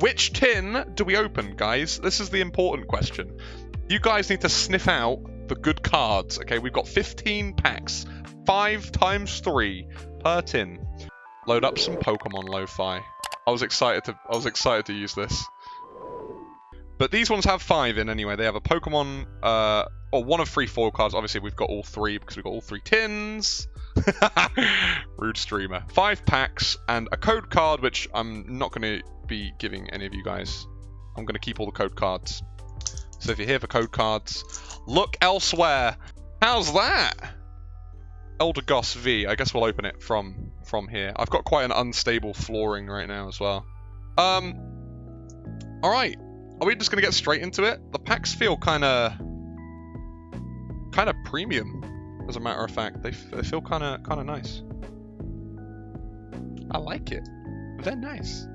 which tin do we open, guys? This is the important question. You guys need to sniff out the good cards. Okay, we've got 15 packs, five times three per tin. Load up some Pokemon Lo-Fi. I was excited to I was excited to use this. But these ones have five in anyway. They have a Pokemon, uh, or one of three foil cards. Obviously, we've got all three because we've got all three tins. Rude streamer. Five packs and a code card, which I'm not going to be giving any of you guys. I'm going to keep all the code cards. So if you're here for code cards, look elsewhere. How's that? Eldegoss V. I guess we'll open it from from here. I've got quite an unstable flooring right now as well. Um. All right. Are we just gonna get straight into it? The packs feel kind of kind of premium, as a matter of fact. They, they feel kind of kind of nice. I like it. They're nice.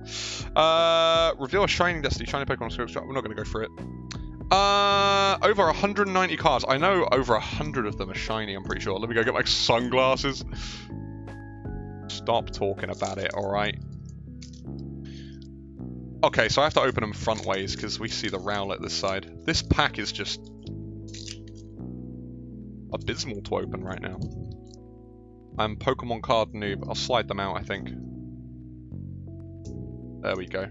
Uh, reveal a Shining Destiny, Shiny Pokemon Scope We're not going to go for it. Uh, over 190 cards. I know over 100 of them are shiny, I'm pretty sure. Let me go get my sunglasses. Stop talking about it, alright? Okay, so I have to open them front ways because we see the Rowlet this side. This pack is just abysmal to open right now. I'm Pokemon card noob. I'll slide them out, I think. There we go.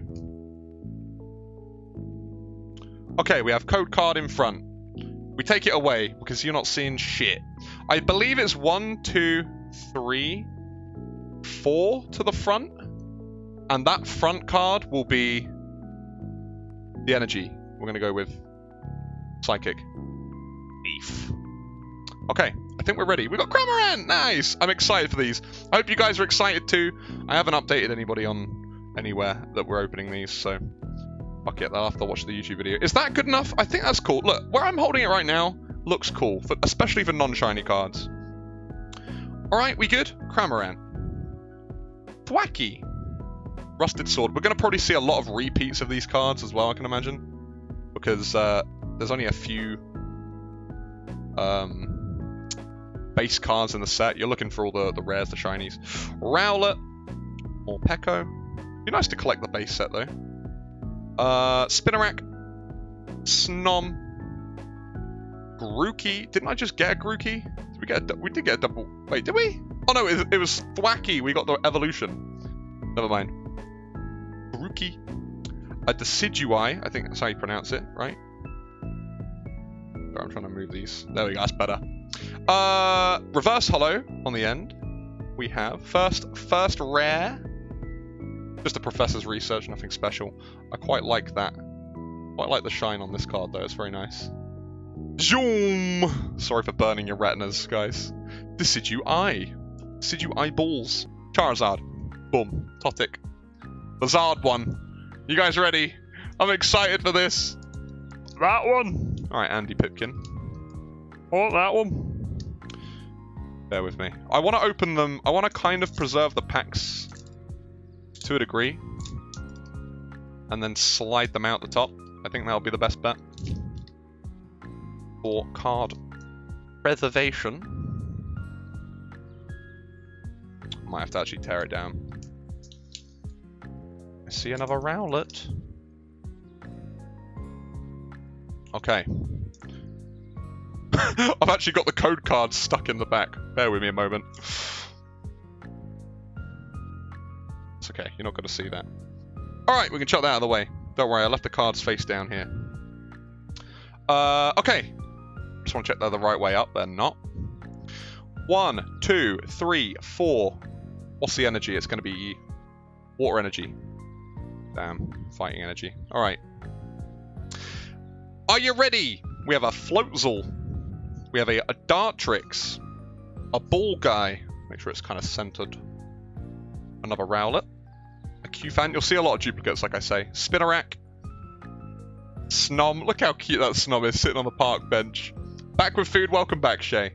Okay, we have code card in front. We take it away because you're not seeing shit. I believe it's one, two, three, four to the front. And that front card will be the energy. We're going to go with Psychic. Beef. Okay, I think we're ready. We've got Cramorant! Nice! I'm excited for these. I hope you guys are excited too. I haven't updated anybody on anywhere that we're opening these, so fuck it, I'll have to watch the YouTube video. Is that good enough? I think that's cool. Look, where I'm holding it right now looks cool, for, especially for non-shiny cards. Alright, we good? Cramorant. Thwackey. Rusted Sword. We're going to probably see a lot of repeats of these cards as well, I can imagine. Because uh, there's only a few um, base cards in the set. You're looking for all the, the rares, the shinies. Rowlet. Morpeko. Be nice to collect the base set, though. Uh, Spinarak. Snom. Grookey. Didn't I just get a Grookey? Did we get a, we did get a double... Wait, did we? Oh no, it, it was Thwackey. We got the evolution. Never mind. Grookey. A Decidueye. I think that's how you pronounce it, right? I'm trying to move these. There we go, that's better. Uh, reverse holo on the end. We have first first rare. Just a professor's research, nothing special. I quite like that. Quite like the shine on this card though, it's very nice. Zoom! Sorry for burning your retinas, guys. Decidueye. Decidu eyeballs. Charizard. Boom. Totic. The Zard one. You guys ready? I'm excited for this. That one. Alright, Andy Pipkin. Oh, that one. Bear with me. I want to open them. I want to kind of preserve the packs to a degree. And then slide them out the top. I think that'll be the best bet. For card preservation. Might have to actually tear it down. I see another Rowlet. Okay. I've actually got the code card stuck in the back. Bear with me a moment. It's okay, you're not going to see that. Alright, we can chuck that out of the way. Don't worry, I left the cards face down here. Uh, okay. Just want to check they're the right way up. They're not. One, two, three, four. What's the energy? It's going to be water energy. Damn, fighting energy. Alright. Are you ready? We have a Floatzel. We have a, a Dartrix. A Ball Guy. Make sure it's kind of centered. Another Rowlet. A Cufant. You'll see a lot of duplicates, like I say. Spinarak. Snom. Look how cute that Snom is sitting on the park bench. Back with food. Welcome back, Shay.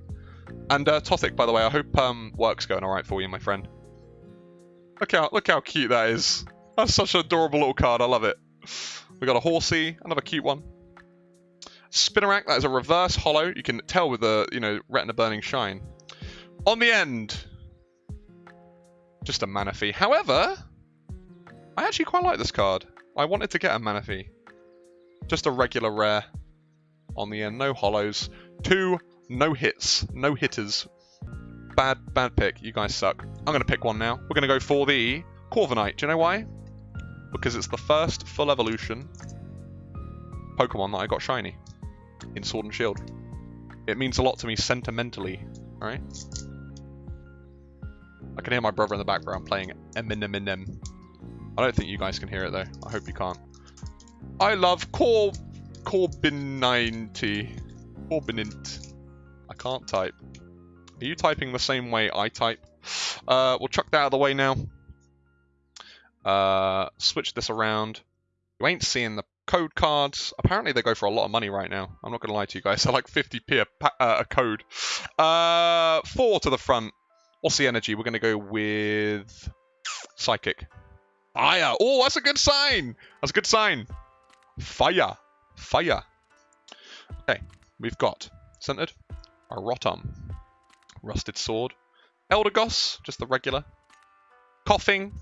And uh, Totic, by the way, I hope um, work's going alright for you, my friend. Look how look how cute that is. That's such an adorable little card. I love it. We got a Horsey, another cute one. Spinarak, that is a reverse holo. You can tell with the, you know, retina burning shine. On the end, just a Manaphy. However, I actually quite like this card. I wanted to get a Manaphy. Just a regular rare on the end. No holos. Two no hits. No hitters. Bad, bad pick. You guys suck. I'm going to pick one now. We're going to go for the Corviknight. Do you know why? Because it's the first full evolution Pokemon that I got shiny in Sword and Shield. It means a lot to me sentimentally, right? I can hear my brother in the background playing Eminem. I don't think you guys can hear it though. I hope you can't. I love Cor Corbin90. Corbinint. I can't type. Are you typing the same way I type? Uh, we'll chuck that out of the way now. Uh, switch this around. You ain't seeing the code cards. Apparently they go for a lot of money right now. I'm not going to lie to you guys. They're like 50p a, uh, a code. Uh, four to the front. What's the energy? We're going to go with Psychic. Fire. Oh, that's a good sign. That's a good sign. Fire. Fire. Okay, we've got centered a Rotom, Rusted Sword, Eldegoss, just the regular, Koffing,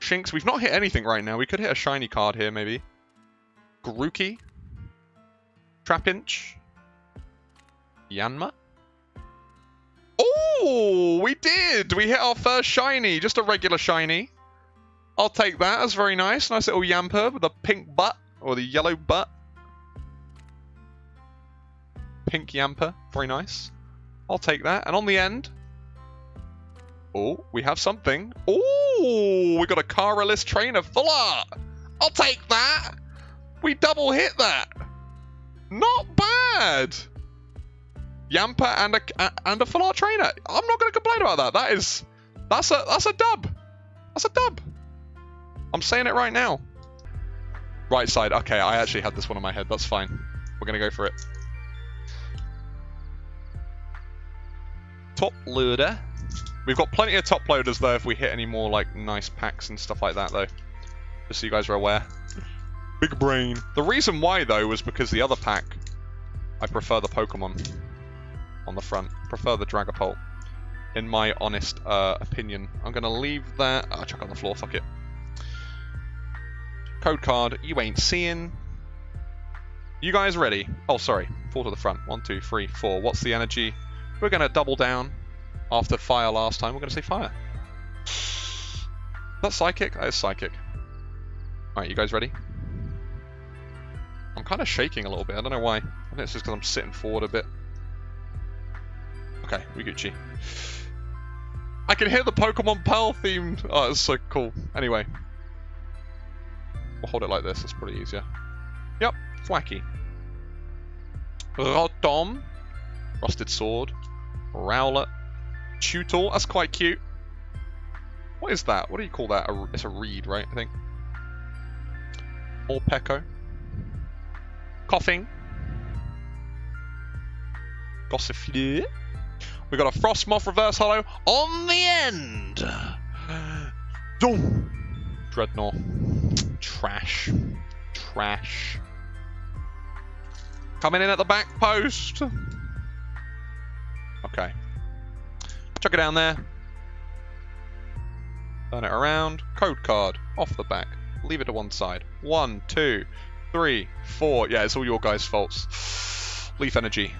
Shinx. We've not hit anything right now. We could hit a shiny card here, maybe. Grookey, Trapinch, Yanma. Oh, we did! We hit our first shiny, just a regular shiny. I'll take that. That's very nice. Nice little Yamper with a pink butt, or the yellow butt. Pink Yamper, very nice. I'll take that. And on the end, oh, we have something. Oh, we got a Cara Liss Trainer Full Art. I'll take that. We double hit that. Not bad. Yamper and a and a full art trainer. I'm not going to complain about that. That is that's a that's a dub. That's a dub. I'm saying it right now. Right side. Okay, I actually had this one in my head. That's fine. We're going to go for it. Top loader. We've got plenty of top loaders though if we hit any more like nice packs and stuff like that though. Just so you guys are aware. Big brain. The reason why though was because the other pack, I prefer the Pokemon on the front. Prefer the Dragapult. In my honest uh, opinion. I'm going to leave that. I'll oh, chuck on the floor, fuck it. Code card, you ain't seeing. You guys ready? Oh, sorry. Four to the front. One, two, three, four. What's the energy? We're going to double down after fire last time. We're going to say fire. That's psychic? That is psychic. Alright, you guys ready? I'm kind of shaking a little bit. I don't know why. I think it's just because I'm sitting forward a bit. Okay, we Gucci. I can hear the Pokemon Pearl theme. Oh, it's so cool. Anyway. Hold it like this. It's pretty easier. Yep, Thwackey. Rotom. Rusted Sword. Rowlet. Tutor. That's quite cute. What is that? What do you call that? It's a reed, right? I think. Morpeko. Koffing. Gossifleur. We got a Frosmoth reverse holo on the end. Doom. Drednaw. Trash. Trash. Coming in at the back post. Okay. Chuck it down there. Turn it around. Code card. Off the back. Leave it to one side. One, two, three, four. Yeah, it's all your guys' faults. Leaf energy.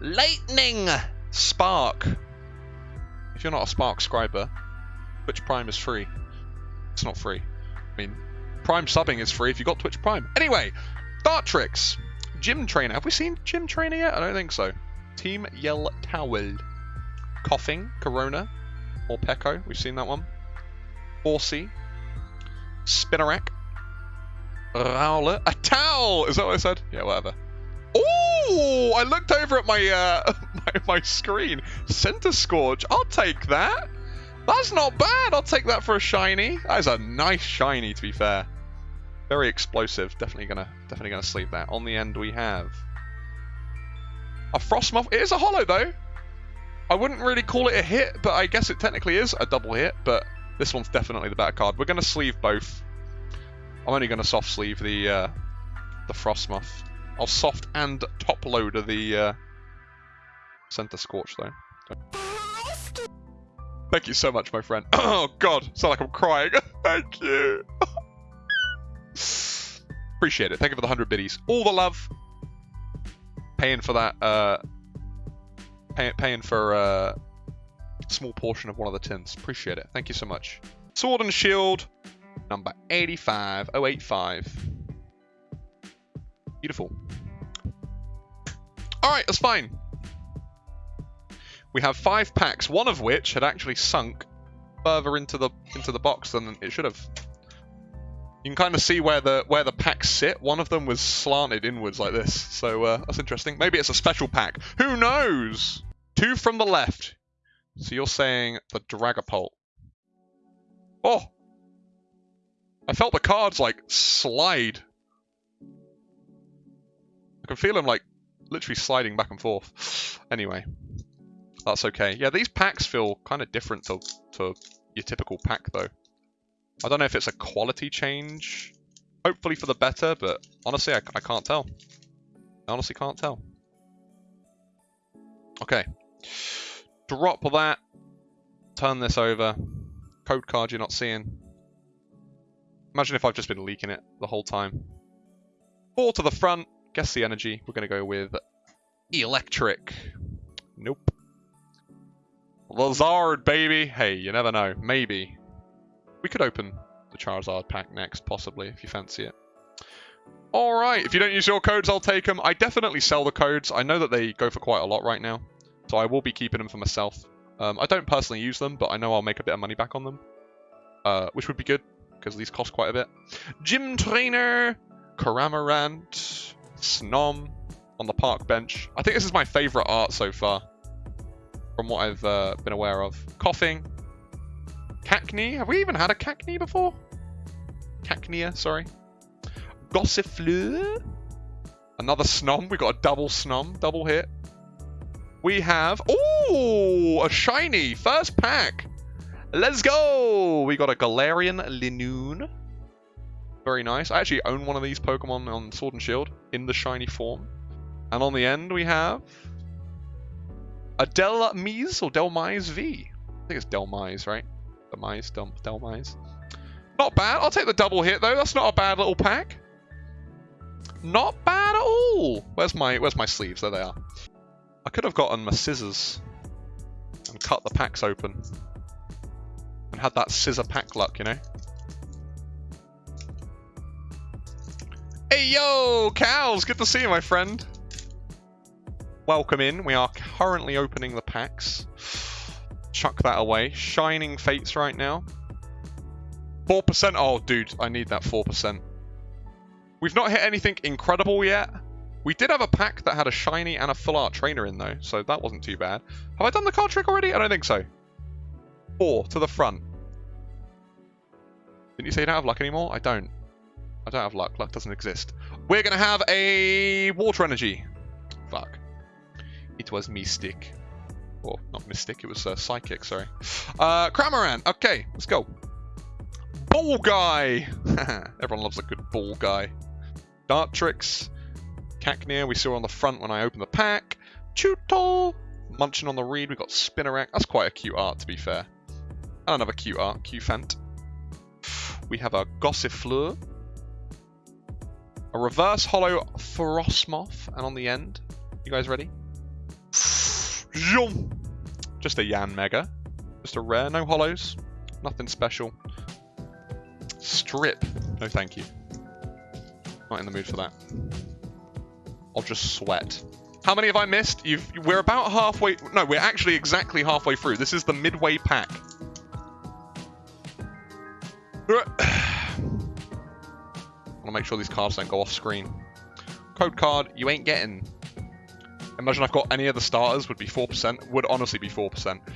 Lightning! Spark. If you're not a Spark scriber, Twitch Prime is free. It's not free. I mean, Prime subbing is free if you've got Twitch Prime. Anyway, Dartrix. Gym Trainer. Have we seen Gym Trainer yet? I don't think so. Team Yell Towel. Koffing, Corona. Morpeko. We've seen that one. Horsey. Spinarak. Rowlet. A towel! Is that what I said? Yeah, whatever. Oh, I looked over at my, uh, my, my screen. Centiskorch. I'll take that. That's not bad. I'll take that for a shiny. That is a nice shiny, to be fair. Very explosive. Definitely gonna, definitely gonna sleep that. On the end, we have a Frosmoth. It is a holo though. I wouldn't really call it a hit, but I guess it technically is a double hit. But this one's definitely the better card. We're gonna sleeve both. I'm only gonna soft sleeve the uh, the Frosmoth. I'll soft and top loader the uh, Centiskorch though. Thank you so much, my friend. Oh god, sound like I'm crying. Thank you. Appreciate it. Thank you for the 100 biddies. All the love. Paying for that, uh, pay, paying for uh, a small portion of one of the tins. Appreciate it. Thank you so much. Sword and Shield, number 85085. Beautiful. Alright, that's fine. We have five packs, one of which had actually sunk further into the into the box than it should have. You can kind of see where the where the packs sit. One of them was slanted inwards like this, so uh, that's interesting. Maybe it's a special pack. Who knows? Two from the left. So you're saying the Dragapult. Oh! I felt the cards, like, slide. I can feel them, like, literally sliding back and forth. Anyway. That's okay. Yeah, these packs feel kind of different to, to your typical pack, though. I don't know if it's a quality change. Hopefully for the better, but honestly, I, I can't tell. I honestly can't tell. Okay. Drop that. Turn this over. Code card you're not seeing. Imagine if I've just been leaking it the whole time. Four to the front. Guess the energy. We're going to go with electric. Nope. Lazard, baby. Hey, you never know. Maybe. We could open the Charizard pack next, possibly, if you fancy it. Alright, if you don't use your codes, I'll take them. I definitely sell the codes. I know that they go for quite a lot right now. So I will be keeping them for myself. Um, I don't personally use them, but I know I'll make a bit of money back on them. Uh, which would be good, because these cost quite a bit. Gym Trainer, Cramorant, Snom on the park bench. I think this is my favourite art so far, from what I've uh, been aware of. Koffing, Cacnea. Have we even had a Cacnea before? Cacnea, sorry. Gossifleur. Another Snom. We got a double Snom, double hit. We have, oh, a shiny first pack. Let's go. We got a Galarian Linoone. Very nice. I actually own one of these Pokemon on Sword and Shield in the shiny form. And on the end we have a Dhelmise or Dhelmise V. I think it's Dhelmise, right? Dhelmise, Del Dhelmise. Not bad. I'll take the double hit though. That's not a bad little pack. Not bad at all. Where's my Where's my sleeves? There they are. I could have gotten my scissors and cut the packs open and had that scissor pack luck, you know. Hey yo, cows! Good to see you, my friend. Welcome in. We are currently opening the packs. Chuck that away. Shining Fates right now. 4%. Oh, dude, I need that 4%. We've not hit anything incredible yet. We did have a pack that had a shiny and a full art trainer in, though, so that wasn't too bad. Have I done the card trick already? I don't think so. Four to the front. Didn't you say you don't have luck anymore? I don't. I don't have luck. Luck doesn't exist. We're going to have a water energy. Fuck. It was Mystic. Or, not Mystic, it was uh, Psychic, sorry. Uh. Okay, let's go. Ball Guy. Everyone loves a good ball guy. Dartrix. Cacnea, we saw on the front when I opened the pack. Chewtle, munching on the reed. We've got Spinarak. That's quite a cute art, to be fair. And another cute art, Cufant. We have a Gossifleur. A reverse holo Frosmoth. And on the end, you guys ready? Just a Yanmega. Just a rare, no holos. Nothing special. Strip. No thank you. Not in the mood for that. I'll just sweat. How many have I missed? You've, we're about halfway... No, we're actually exactly halfway through. This is the midway pack. I want to make sure these cards don't go off screen. Code card, you ain't getting. Imagine I've got any of the starters would be 4%. Would honestly be 4%.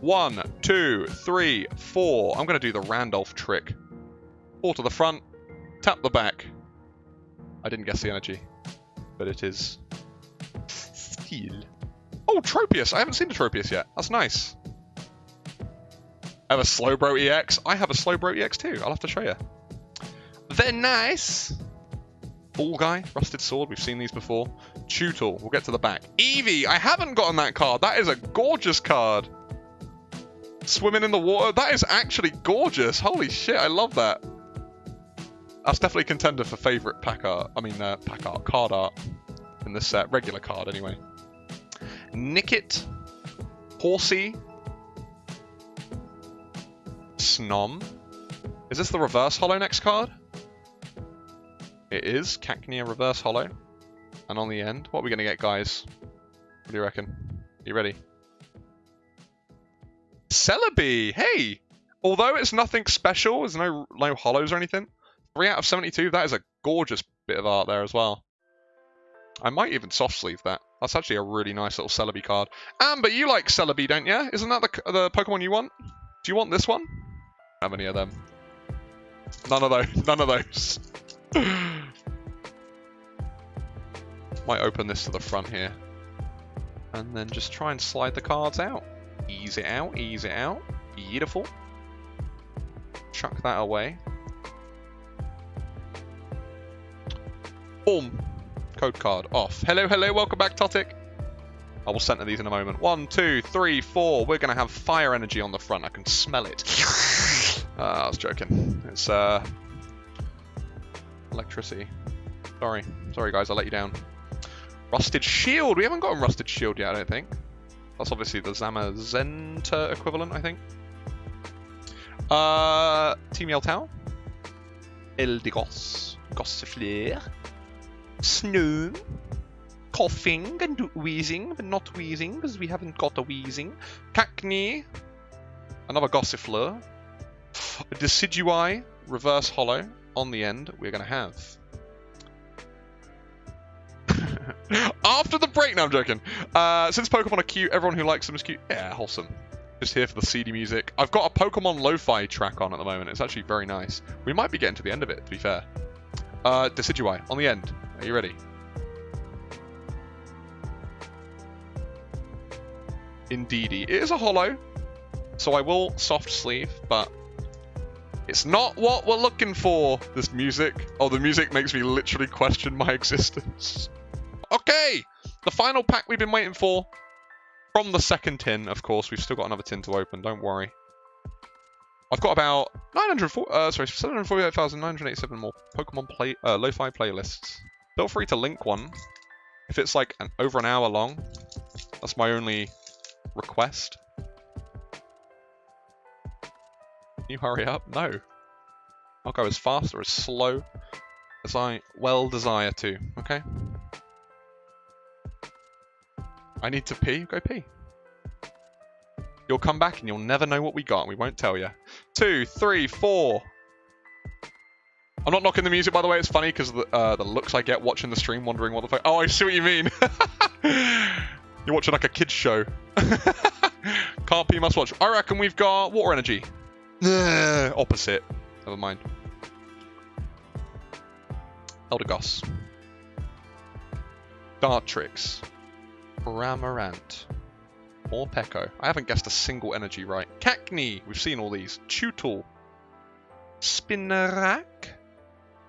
One, two, three, four. I'm going to do the Randolph trick. Four to the front. Tap the back. I didn't guess the energy but it is steel. Oh, Tropius! I haven't seen a Tropius yet. That's nice. I have a Slowbro EX. I have a Slowbro EX too. I'll have to show you. They're nice. Ball Guy, Rusted Sword. We've seen these before. Tutel. We'll get to the back. Eevee. I haven't gotten that card. That is a gorgeous card. Swimming in the water. That is actually gorgeous. Holy shit. I love that. That's definitely contender for favourite pack art. I mean, uh, pack art, card art in this set. Regular card, anyway. Nickit. Horsey. Snom. Is this the reverse holo next card? It is. Cacnea reverse holo. And on the end, what are we going to get, guys? What do you reckon? Are you ready? Celebi! Hey! Although it's nothing special, there's no, no holos or anything, 3 out of 72, that is a gorgeous bit of art there as well. I might even soft sleeve that. That's actually a really nice little Celebi card. Amber, you like Celebi, don't you? Isn't that the, the Pokemon you want? Do you want this one? How many of them? None of those. None of those. Might open this to the front here. And then just try and slide the cards out. Ease it out, ease it out. Beautiful. Chuck that away. Boom. Code card off. Hello, hello, welcome back, Totic. I will center these in a moment. One, two, three, four. We're going to have fire energy on the front. I can smell it. uh, I was joking. It's uh, electricity. Sorry. Sorry, guys. I let you down. Rusted Shield. We haven't gotten Rusted Shield yet, I don't think. That's obviously the Zamazenta equivalent, I think. Uh, Team Yell Eldegoss. Gossifleur. Snow. Koffing and Weezing, but not Weezing, because we haven't got a Weezing. Cacnea. Another Gossifleur. A Decidueye. Reverse Holo. On the end, we're going to have After the break, no, I'm joking. Uh, since Pokemon are cute, everyone who likes them is cute. Yeah, wholesome. Just here for the CD music. I've got a Pokemon lo-fi track on at the moment. It's actually very nice. We might be getting to the end of it, to be fair. Uh, Decidueye, on the end. Are you ready? Indeedee. It is a holo, so I will soft sleeve, but it's not what we're looking for, this music. Oh, the music makes me literally question my existence. Okay, the final pack we've been waiting for. From the second tin, of course. We've still got another tin to open, don't worry. I've got about 904, uh, sorry, 748,987 more Pokemon play, uh, lo-fi playlists. Feel free to link one. If it's like an, over an hour long, that's my only request. Can you hurry up? No. I'll go as fast or as slow as I well desire to, okay? I need to pee. Go pee. You'll come back and you'll never know what we got. We won't tell you. Two, three, four. I'm not knocking the music, by the way. It's funny because the, uh, the looks I get watching the stream, wondering what the fuck. Oh, I see what you mean. You're watching like a kids show. Can't pee, must watch. I reckon we've got water energy. Opposite. Never mind. Eldegoss. Dartrix. Cramorant. Morpeko. I haven't guessed a single energy right. Cacnea. We've seen all these. Tutul. Spinarak.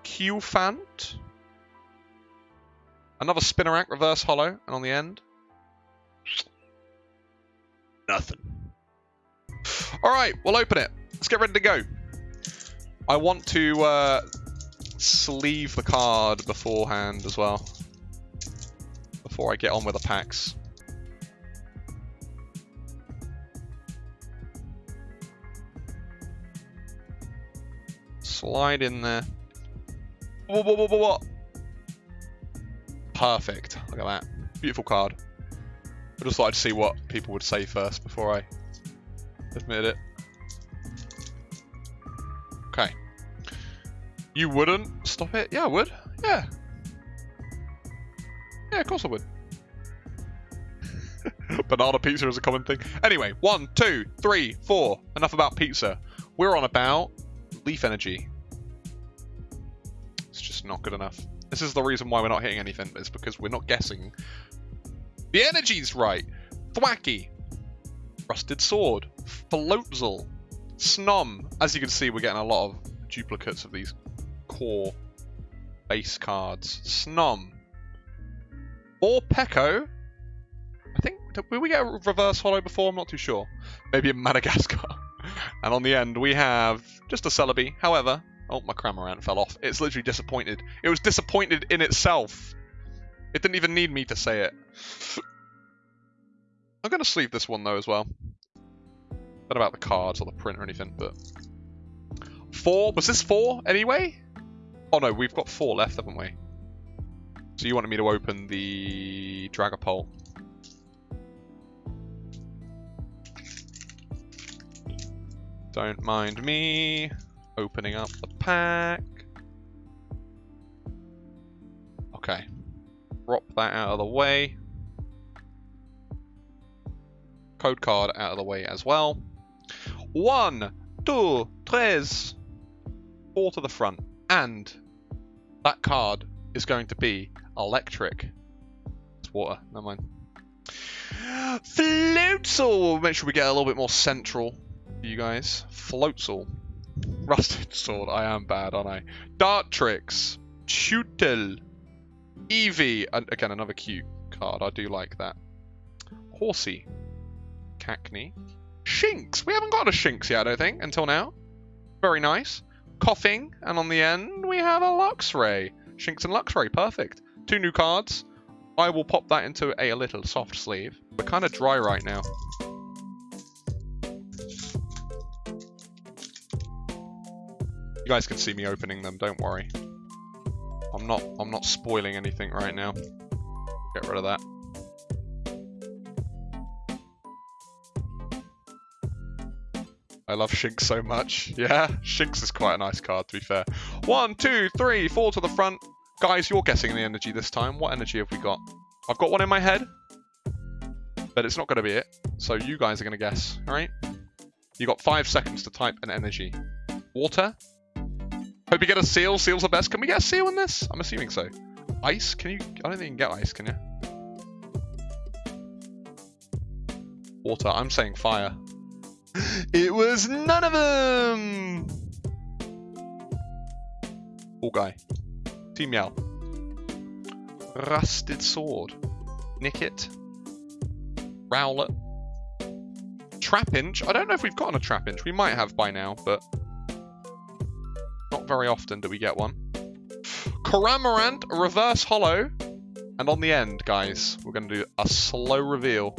Cufant. Another Spinarak reverse holo. And on the end. Nothing. Alright, we'll open it. Let's get ready to go. I want to uh, sleeve the card beforehand as well before I get on with the packs. Slide in there. Perfect. Look at that. Beautiful card. I just thought I'd see what people would say first before I admit it. Okay. You wouldn't stop it? Yeah, I would. Yeah, yeah, of course I would. Banana pizza is a common thing. Anyway, one, two, three, four. Enough about pizza. We're on about leaf energy. It's just not good enough. This is the reason why we're not hitting anything. It's because we're not guessing. The energy's right. Thwackey. Rusted Sword. Floatzel. Snom. As you can see, we're getting a lot of duplicates of these core base cards. Snom. Morpeko. I think, did we get a reverse holo before? I'm not too sure. Maybe in Madagascar. and on the end, we have just a Celebi. However, Oh, my Cramorant fell off. It's literally disappointed. It was disappointed in itself. It didn't even need me to say it. I'm going to sleeve this one, though, as well. Not about the cards or the print or anything, but... Four? Was this four, anyway? Oh, no, we've got four left, haven't we? So you wanted me to open the Dragapult. Don't mind me opening up the pack. Okay. Drop that out of the way. Code card out of the way as well. One, two, tres. Four to the front. And that card is going to be electric. It's water, never mind. Floatzel! Make sure we get a little bit more central you guys. Floatzel. Rusted Sword. I am bad, aren't I? Dartrix. Tutel. Eevee. And again, another cute card. I do like that. Horsey. Cacnea. Shinx. We haven't got a Shinx yet, I don't think, until now. Very nice. Koffing. And on the end, we have a Luxray. Shinx and Luxray. Perfect. Two new cards. I will pop that into a little soft sleeve. We're kind of dry right now. Guys can see me opening them, don't worry. I'm not I'm not spoiling anything right now. Get rid of that. I love Shinx so much. Yeah, Shinx is quite a nice card, to be fair. One, two, three, four to the front. Guys, you're guessing the energy this time. What energy have we got? I've got one in my head, but it's not going to be it. So you guys are going to guess, all right? You got five seconds to type an energy. Water, get a seal. Seal's the best. Can we get a seal in this? I'm assuming so. Ice? Can you? I don't think you can get ice, can you? Water. I'm saying fire. it was none of them! All guy. Team Yell. Rusted Sword. Nickit. Rowlet. Trapinch. I don't know if we've gotten a Trapinch. We might have by now, but not very often do we get one. Cramorant, reverse holo. And on the end, guys, we're going to do a slow reveal.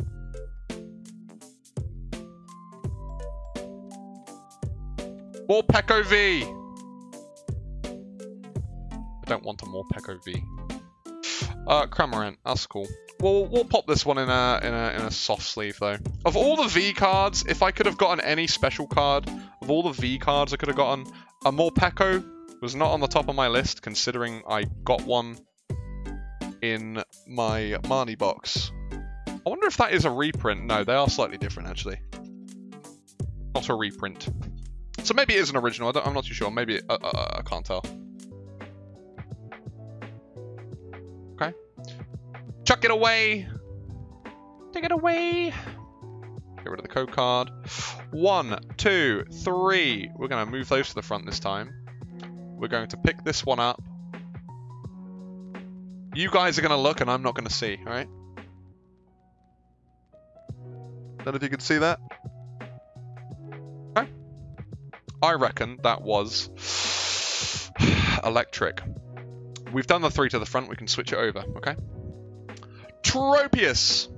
Morpeko V! I don't want a Morpeko V. Uh, Cramorant, that's cool. We'll, we'll pop this one in a, in a in a soft sleeve though. Of all the V cards, if I could have gotten any special card, of all the V cards I could have gotten, a Morpeko was not on the top of my list, considering I got one in my Marnie box. I wonder if that is a reprint. No, they are slightly different, actually. Not a reprint. So maybe it is an original. I am not too sure. Maybe uh, uh, uh, I can't tell. Okay. Chuck it away. Take it away. Get rid of the code card. One, two, three. We're going to move those to the front this time. We're going to pick this one up. You guys are going to look and I'm not going to see, alright? None of you can see that? Okay. I reckon that was electric. We've done the three to the front, we can switch it over, okay? Tropius!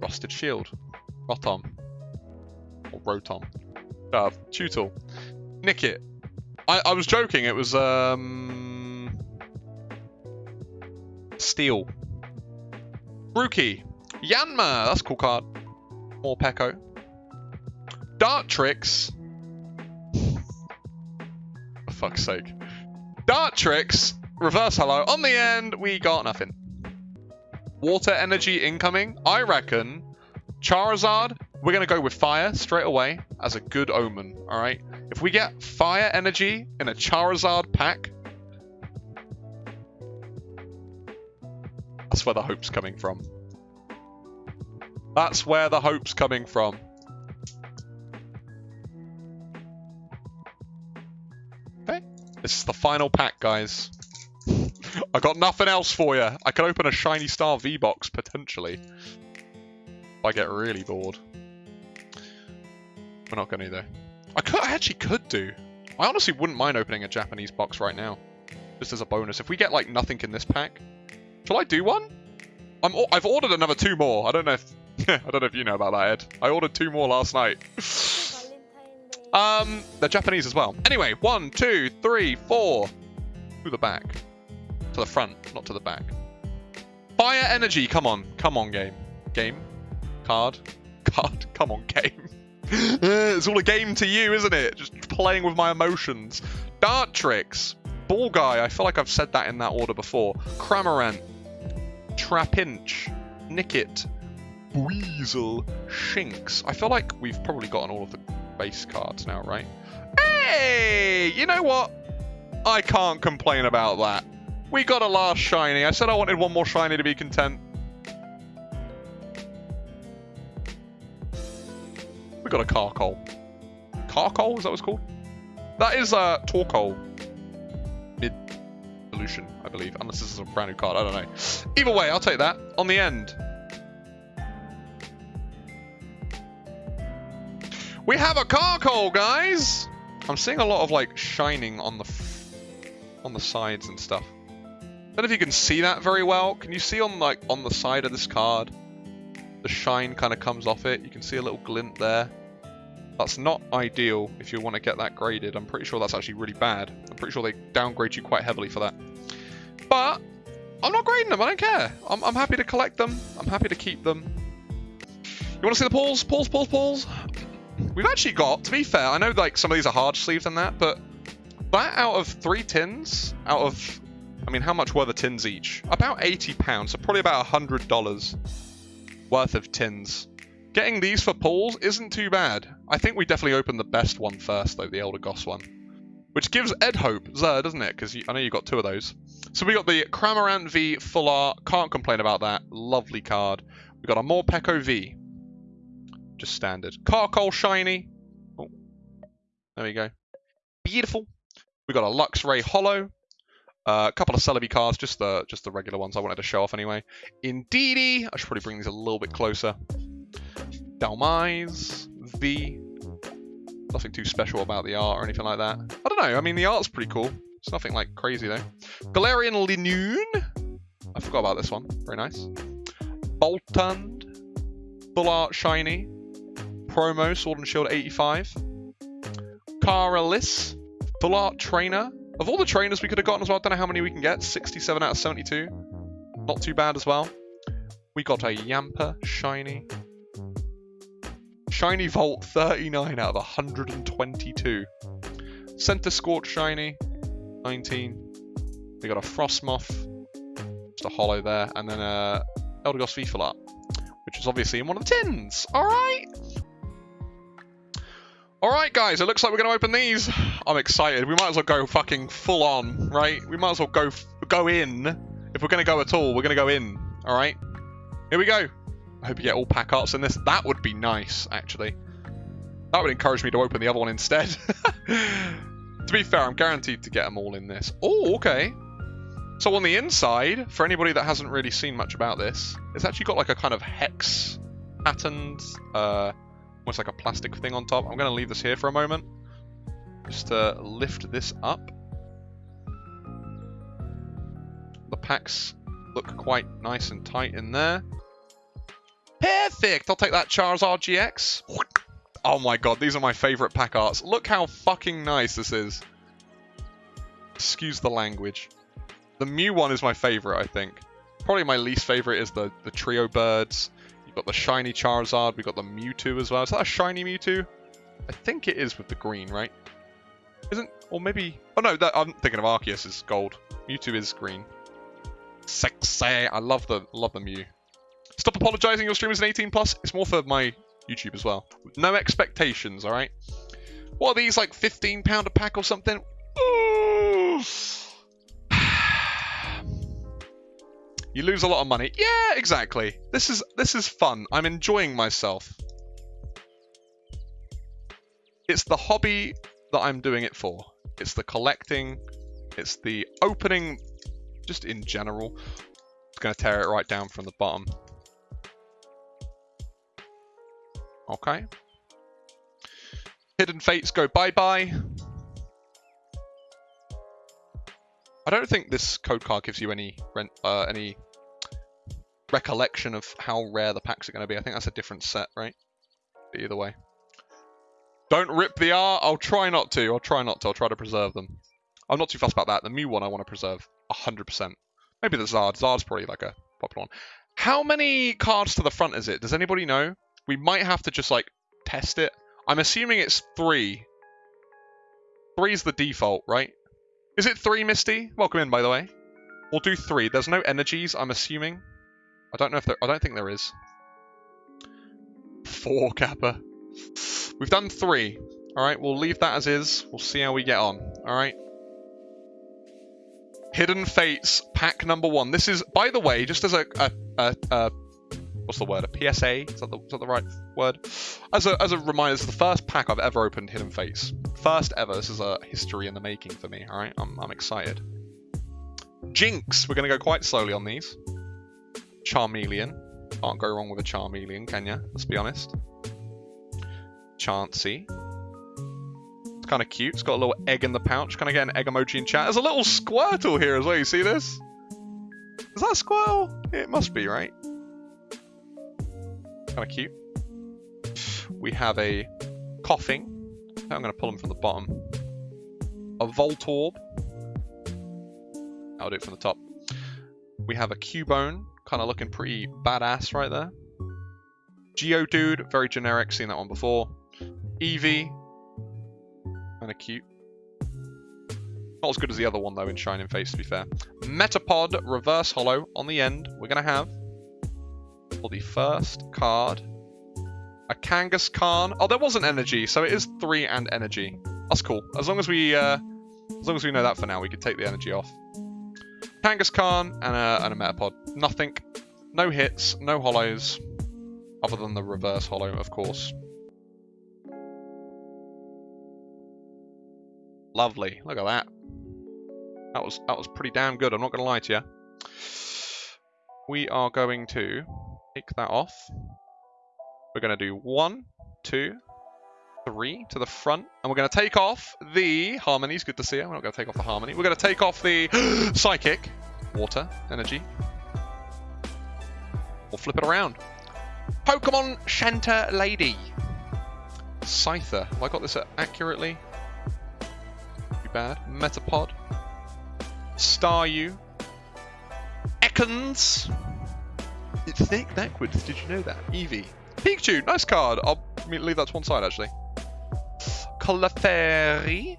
Rusted Shield. Rotom. Or Rotom. Uh, Tutel. Nickit. I, I was joking, it was, um... Steel. Grookey. Yanma, that's a cool card. Morpeko. Dartrix. For fuck's sake. Dartrix, Reverse hello. On the end, we got nothing. Water energy incoming. I reckon Charizard, we're going to go with fire straight away as a good omen, alright? If we get fire energy in a Charizard pack, that's where the hope's coming from. That's where the hope's coming from. Okay, this is the final pack, guys. I got nothing else for you. I could open a Shiny Star V-Box, potentially. Mm. I get really bored. We're not going to though. I could. I actually could do. I honestly wouldn't mind opening a Japanese box right now. Just as a bonus. If we get, like, nothing in this pack. Shall I do one? I'm, I've ordered another two more. I don't know if... I don't know if you know about that, Ed. I ordered two more last night. um, they're Japanese as well. Anyway, one, two, three, four. To the back. To the front, not to the back. Fire energy, come on. Come on, game. Game. Card. Card. Come on, game. it's all a game to you, isn't it? Just playing with my emotions. Dartrix. Ball guy. I feel like I've said that in that order before. Cramorant. Trapinch. Nickit. Weasel. Shinx. I feel like we've probably gotten all of the base cards now, right? Hey! You know what? I can't complain about that. We got a last shiny. I said I wanted one more shiny to be content. Got a Carkol. Carkol, is that what it's called? That is a uh, Torkoal. Mid solution, I believe. Unless this is a brand new card, I don't know. Either way, I'll take that. On the end. We have a Carkol, guys! I'm seeing a lot of like shining on the on the sides and stuff. I don't know if you can see that very well. Can you see on like on the side of this card? The shine kind of comes off it. You can see a little glint there. That's not ideal if you want to get that graded. I'm pretty sure that's actually really bad. I'm pretty sure they downgrade you quite heavily for that. But I'm not grading them. I don't care. I'm, I'm happy to collect them. I'm happy to keep them. You want to see the pulls? Pulls, pulls, pulls. We've actually got, to be fair, I know like some of these are hard sleeves and that, but that out of three tins, out of, I mean, how much were the tins each? About 80 pounds, so probably about $100 worth of tins. Getting these for pulls isn't too bad. I think we definitely opened the best one first, though, the Eldegoss one. Which gives Ed hope, Zer, doesn't it? Because I know you got two of those. So we got the Cramorant V Full Art. Can't complain about that. Lovely card. We got a Morpeko V. Just standard. Carkol Shiny. Oh, there we go. Beautiful. We got a Luxray Holo. Uh, a couple of Celebi cards, just the just the regular ones I wanted to show off anyway. Indeedee, I should probably bring these a little bit closer. Dhelmise, V. Nothing too special about the art or anything like that. I don't know, I mean the art's pretty cool. It's nothing like crazy though. Galarian Linoone. I forgot about this one. Very nice. Boltund. Full Art Shiny. Promo Sword and Shield 85. Cara Liss. Full Art Trainer. Of all the trainers we could have gotten as well, I don't know how many we can get. 67 out of 72. Not too bad as well. We got a Yamper Shiny. Shiny Vault 39 out of 122. Centiskorch Shiny 19. We got a Frosmoth. Just a holo there. And then a Eldegoss V Full Which is obviously in one of the tins. Alright. Alright guys, it looks like we're going to open these. I'm excited. We might as well go fucking full on, right? We might as well go go in. If we're going to go at all, we're going to go in. Alright? Here we go. I hope you get all pack arts in this. That would be nice, actually. That would encourage me to open the other one instead. to be fair, I'm guaranteed to get them all in this. Oh, okay. So on the inside, for anybody that hasn't really seen much about this, it's actually got like a kind of hex patterned uh, almost like a plastic thing on top. I'm going to leave this here for a moment, just to lift this up. The packs look quite nice and tight in there. Perfect! I'll take that Charizard GX. Oh my god, these are my favourite pack arts. Look how fucking nice this is. Excuse the language. The Mew one is my favourite, I think. Probably my least favourite is the, the Trio Birds. You've got the shiny Charizard. We've got the Mewtwo as well. Is that a shiny Mewtwo? I think it is with the green, right? Isn't... Or maybe... Oh, no. That, I'm thinking of Arceus is gold. Mewtwo is green. Sexy. I love the love the Mew. Stop apologizing. Your stream is an 18 plus. It's more for my YouTube as well. No expectations, all right? What are these, like 15 pound a pack or something? You lose a lot of money. Yeah, exactly. This is this is fun. I'm enjoying myself. It's the hobby that I'm doing it for. It's the collecting. It's the opening, just in general. It's going to tear it right down from the bottom. Okay. Hidden Fates go bye-bye. I don't think this code card gives you any rent, uh, any recollection of how rare the packs are going to be. I think that's a different set, right? Either way. Don't rip the R. I'll try not to. I'll try not to. I'll try to preserve them. I'm not too fussed about that. The Mew one I want to preserve 100%. Maybe the Zard. Zard's probably like a popular one. How many cards to the front is it? Does anybody know? We might have to just like test it. I'm assuming it's three. Three's the default, right? Is it three, Misty? Welcome in, by the way. We'll do three. There's no energies, I'm assuming. I don't know if there... I don't think there is. Four, Kappa. We've done three. Alright, we'll leave that as is. We'll see how we get on. Alright. Hidden Fates, pack number one. This is, by the way, just as a, a, a, a what's the word? A PSA? Is that the, is that the right word? As a, as a reminder, is the first pack I've ever opened Hidden Fates. First ever. This is a history in the making for me. All right, I'm, I'm excited. Jinx. We're going to go quite slowly on these. Charmeleon. Can't go wrong with a Charmeleon, can ya? Let's be honest. Chansey. It's kind of cute. It's got a little egg in the pouch. Can I get an egg emoji in chat? There's a little Squirtle here as well. You see this? Is that Squirtle? It must be, right? Kind of cute. We have a Koffing. I'm going to pull them from the bottom. A Voltorb. I'll do it from the top. We have a Cubone. Kind of looking pretty badass right there. Geodude. Very generic. Seen that one before. Eevee. Kind of cute. Not as good as the other one, though, in Shining Fates, to be fair. Metapod, Reverse Holo on the end. We're going to have, for the first card, a Kangaskhan. Oh, there wasn't energy, so it is three and energy. That's cool. As long as we, uh, as long as we know that for now, we can take the energy off. Kangaskhan and a, and a Metapod. Nothing. No hits, no holos, other than the reverse holo, of course. Lovely. Look at that. That was that was pretty damn good. I'm not going to lie to you. We are going to take that off. We're going to do one, two, three to the front. And we're going to take off the Harmonies. Good to see you. We're not going to take off the Harmony. We're going to take off the Psychic. Water. Energy. We'll flip it around. Pokemon Center Lady. Scyther. Have I got this accurately? Too bad. Metapod. Staryu. Ekans. It's thick backwards. Did you know that? Eevee. Pikachu. Nice card. I'll leave that to one side, actually. Clefairy.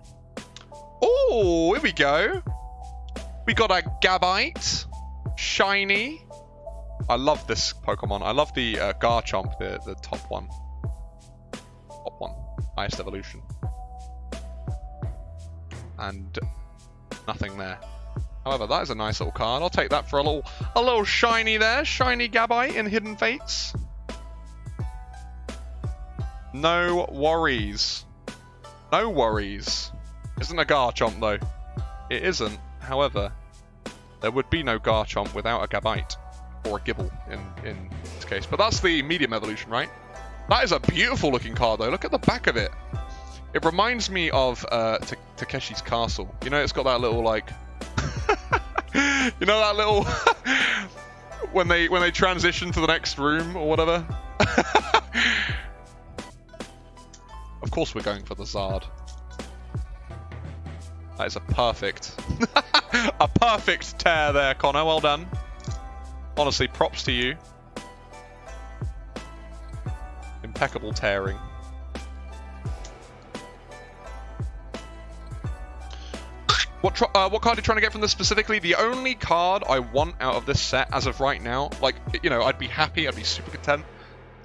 Oh, here we go. We got a Gabite. Shiny. I love this Pokemon. I love the uh, Garchomp, the, the top one. Top one. Highest evolution. And nothing there. However, that is a nice little card. I'll take that for a little a little shiny there. Shiny Gabite in Hidden Fates. No worries. No worries. Isn't a Garchomp though. It isn't. However, there would be no Garchomp without a Gabite. Or a Gible, in, in this case. But that's the medium evolution, right? That is a beautiful looking card though. Look at the back of it. It reminds me of uh, Takeshi's Castle. You know, it's got that little like, you know, that little when they when they transition to the next room or whatever. of course, we're going for the Zard. That is a perfect, a perfect tear there, Connor. Well done. Honestly, props to you. Impeccable tearing. What uh, what card are you trying to get from this specifically? The only card I want out of this set as of right now, like, you know, I'd be happy, I'd be super content,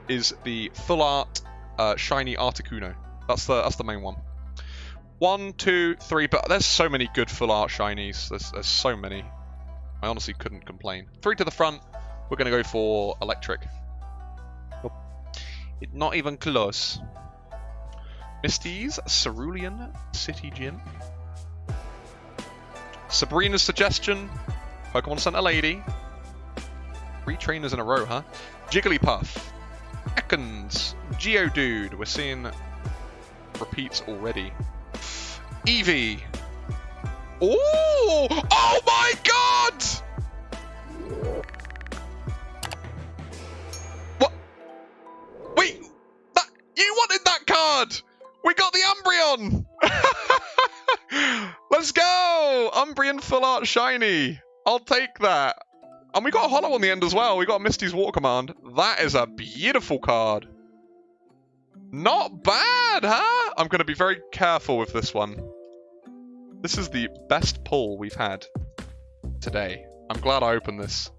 is the full art uh, shiny Articuno. That's the that's the main one. One, two, three, but there's so many good full art shinies. There's, there's so many. I honestly couldn't complain. Three to the front. We're going to go for electric. Not even close. Misty's Cerulean City Gym. Sabrina's suggestion. Pokemon Center Lady. Three trainers in a row, huh? Jigglypuff. Ekans. Geodude. We're seeing repeats already. Eevee. Oh! Oh my god! What? Wait, that you wanted that card! We got the Umbreon! Let's go! Umbreon Full Art Shiny. I'll take that. And we got a Holo on the end as well. We got Misty's Water Command. That is a beautiful card. Not bad, huh? I'm going to be very careful with this one. This is the best pull we've had today. I'm glad I opened this.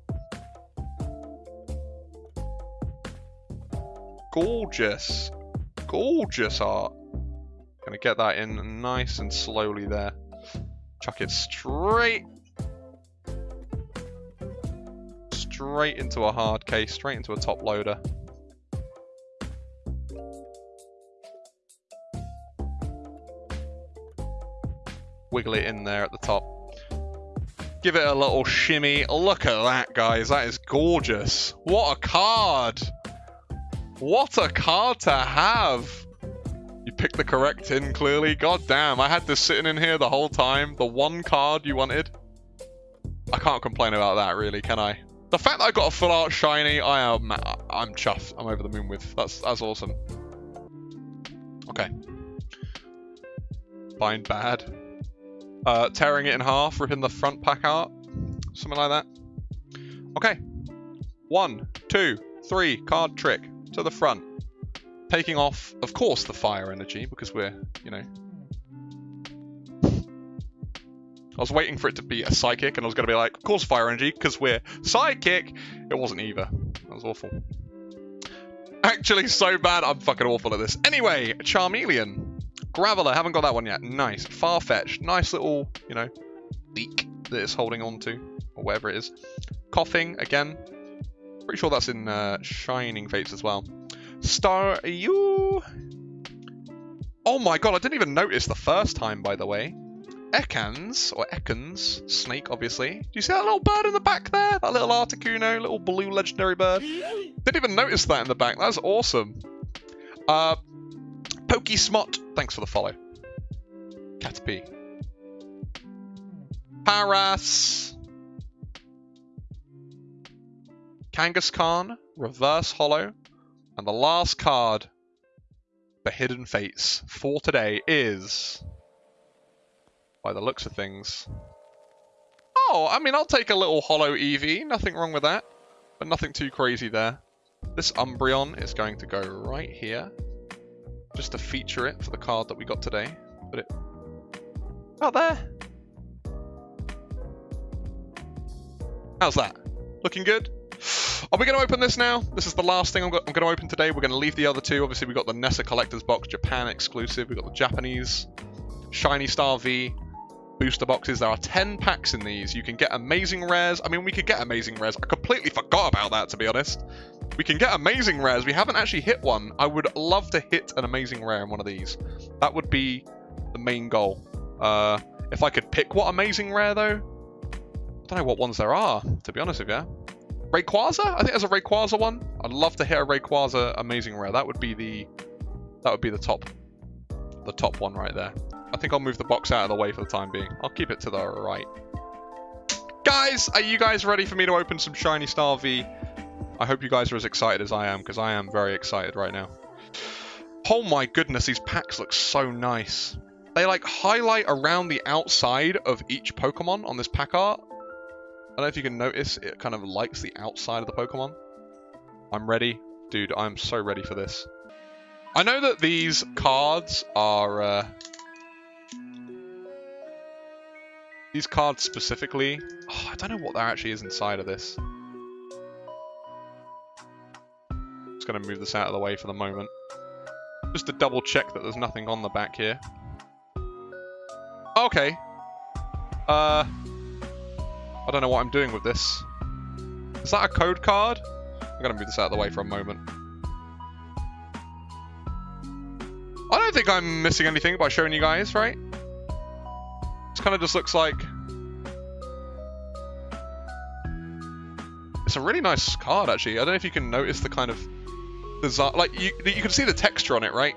Gorgeous. Gorgeous art. Gonna get that in nice and slowly there. Chuck it straight. Straight into a hard case, straight into a top loader. wiggle it in there at the top. Give it a little shimmy. Look at that, guys. That is gorgeous. What a card. What a card to have. Picked the correct tin, clearly. God damn, I had this sitting in here the whole time. The one card you wanted. I can't complain about that, really, can I? The fact that I got a full art shiny, I am I'm chuffed. I'm over the moon with. That's that's awesome. Okay. Bind bad. Uh, tearing it in half, ripping the front pack out. Something like that. Okay. One, two, three, card trick to the front. Taking off, of course, the fire energy, because we're, you know... I was waiting for it to be a psychic, and I was going to be like, of course fire energy, because we're psychic. It wasn't either. That was awful. Actually, so bad, I'm fucking awful at this. Anyway, Charmeleon. Graveler, haven't got that one yet. Nice. Farfetch, nice little, you know, leak that it's holding on to, or whatever it is. Koffing, again. Pretty sure that's in uh, Shining Fates as well. Staryu. Oh my god, I didn't even notice the first time, by the way. Ekans, or Ekans, snake, obviously. Do you see that little bird in the back there? That little Articuno, little blue legendary bird? Didn't even notice that in the back. That's awesome. Uh, Pokesmot, thanks for the follow. Caterpie. Paras. Kangaskhan, Reverse Holo. And the last card for Hidden Fates for today is, by the looks of things, oh, I mean, I'll take a little holo Eevee. Nothing wrong with that, but nothing too crazy there. This Umbreon is going to go right here just to feature it for the card that we got today. Put it out there. How's that? Looking good? Are we going to open this now? This is the last thing I'm, going to open today. We're going to leave the other two. Obviously, we've got the Nessa Collector's Box, Japan exclusive. We've got the Japanese Shiny Star V booster boxes. There are 10 packs in these. You can get amazing rares. I mean, we could get amazing rares. I completely forgot about that, to be honest. We can get amazing rares. We haven't actually hit one. I would love to hit an amazing rare in one of these. That would be the main goal. Uh, if I could pick what amazing rare, though, I don't know what ones there are, to be honest with you. Rayquaza? I think there's a Rayquaza one. I'd love to hit a Rayquaza amazing rare. That would be the that would be the top the top one right there. I think I'll move the box out of the way for the time being. I'll keep it to the right. Guys, are you guys ready for me to open some Shiny Star V? I hope you guys are as excited as I am, because I am very excited right now. Oh my goodness, these packs look so nice. They like highlight around the outside of each Pokemon on this pack art. I don't know if you can notice, it kind of likes the outside of the Pokemon. I'm ready. Dude, I'm so ready for this. I know that these cards are... Uh, these cards specifically... Oh, I don't know what there actually is inside of this. Just going to move this out of the way for the moment. Just to double check that there's nothing on the back here. Okay. Uh, I don't know what I'm doing with this. Is that a code card? I'm going to move this out of the way for a moment. I don't think I'm missing anything by showing you guys, right? This kind of just looks like... It's a really nice card, actually. I don't know if you can notice the kind of design. Like you, you can see the texture on it, right?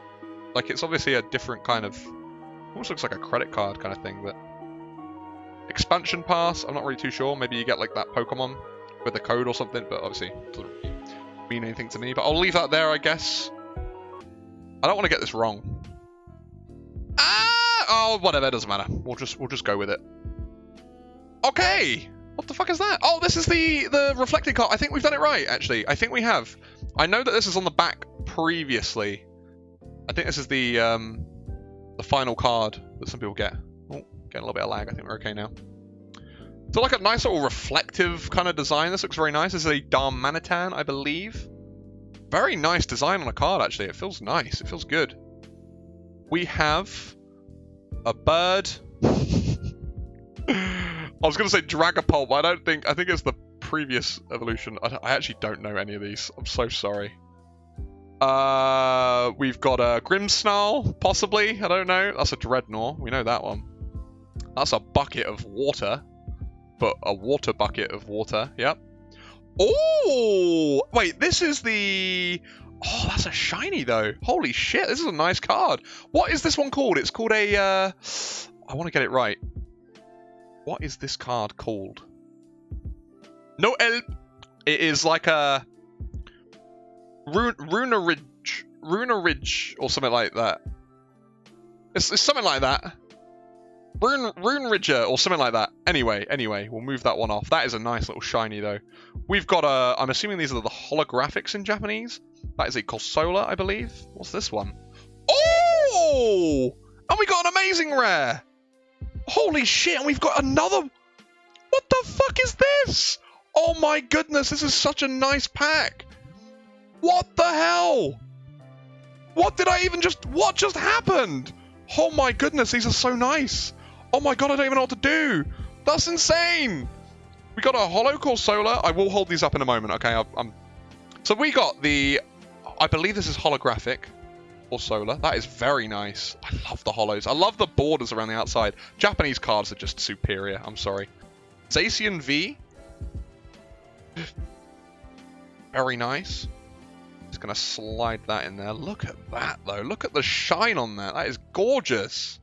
Like it's obviously a different kind of. Almost looks like a credit card kind of thing, but expansion pass. I'm not really too sure. Maybe you get like that Pokemon with a code or something, but obviously doesn't mean anything to me. But I'll leave that there, I guess. I don't want to get this wrong. Ah! Oh, whatever. It doesn't matter. We'll just we'll just go with it. Okay. What the fuck is that? Oh, this is the the reflecting card. I think we've done it right, actually. I think we have. I know that this is on the back previously. I think this is the um, the final card that some people get. Getting a little bit of lag. I think we're okay now. So like a nice little reflective kind of design. This looks very nice. This is a Darmanitan, I believe. Very nice design on a card, actually. It feels nice. It feels good. We have a bird. I was going to say Dragapult, but I don't think... I think it's the previous evolution. I, I actually don't know any of these. I'm so sorry. Uh, we've got a Grimmsnarl, possibly. I don't know. That's a Drednaw. We know that one. That's a bucket of water but a water bucket of water. Yep. Oh, wait, this is the... Oh, that's a shiny, though. Holy shit, this is a nice card. What is this one called? It's called a... Uh... I want to get it right. What is this card called? No help. It is like a... Runa Ridge. Runa Ridge, or something like that. It's, it's something like that. Rune, Rune Ridger or something like that. Anyway, anyway, we'll move that one off. That is a nice little shiny though. We've got a, I'm assuming these are the holographics in Japanese. That is a Corsola, I believe. What's this one? Oh! And we got an amazing rare. Holy shit, and we've got another. What the fuck is this? Oh my goodness, this is such a nice pack. What the hell? What did I even just, what just happened? Oh my goodness, these are so nice. Oh my god, I don't even know what to do. That's insane. We got a Holo solar. I will hold these up in a moment, okay? I, I'm... So we got the... I believe this is holographic or solar. That is very nice. I love the holos. I love the borders around the outside. Japanese cards are just superior. I'm sorry. Zacian V. Very nice. Just going to slide that in there. Look at that, though. Look at the shine on that. That is gorgeous.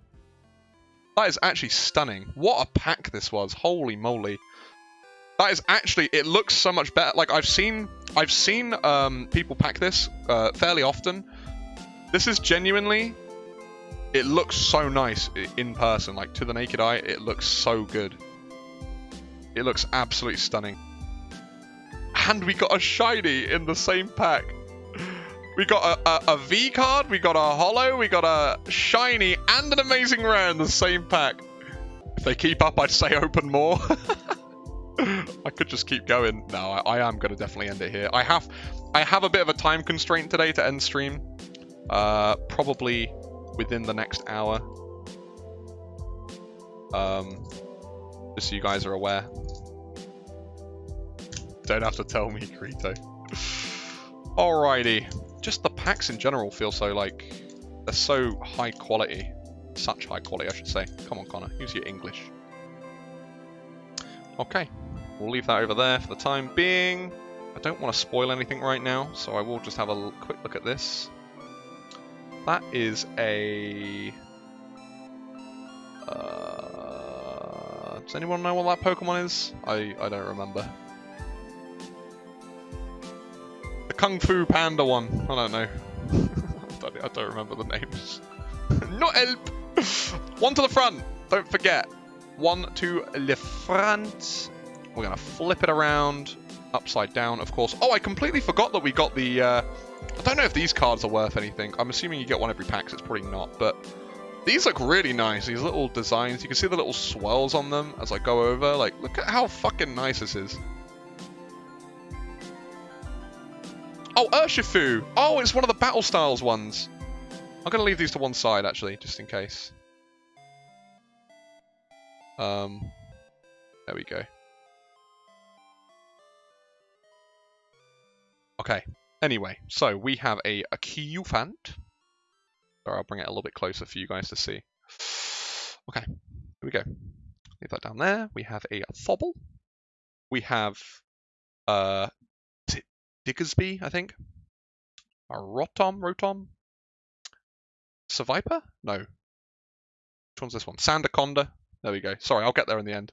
That is actually stunning. What a pack this was. Holy moly. That is actually, it looks so much better. Like I've seen, I've seen um, people pack this uh, fairly often. This is genuinely, it looks so nice in person. Like to the naked eye, it looks so good. It looks absolutely stunning. And we got a shiny in the same pack. We got a, a, a V card, we got a holo, we got a shiny, and an amazing rare in the same pack. If they keep up, I'd say open more. I could just keep going. No, I, I am going to definitely end it here. I have I have a bit of a time constraint today to end stream. Uh, probably within the next hour. Um, just so you guys are aware. Don't have to tell me, Krito. Alrighty packs in general feel so like they're so high quality. Such high quality, I should say. Come on, Connor, use your English. Okay, we'll leave that over there for the time being. I don't want to spoil anything right now, so I will just have a quick look at this. That is a... Uh, does anyone know what that Pokemon is? I, I don't remember. Kung Fu Panda one. I don't know. I don't remember the names. Not help! one to the front. Don't forget. One to the front. We're going to flip it around. Upside down, of course. Oh, I completely forgot that we got the... Uh, I don't know if these cards are worth anything. I'm assuming you get one every pack, so it's probably not. But these look really nice. These little designs. You can see the little swirls on them as I go over. Like, look at how fucking nice this is. Oh, Urshifu! Oh, it's one of the Battle Styles ones. I'm going to leave these to one side, actually, just in case. Um, there we go. Okay, anyway, so we have a, a. Sorry, I'll bring it a little bit closer for you guys to see. Okay, here we go. Leave that down there. We have a Thobble. We have uh, Diggersby, I think. A Rotom, Rotom? Seviper? No. Which one's this one? Sandaconda. There we go. Sorry, I'll get there in the end.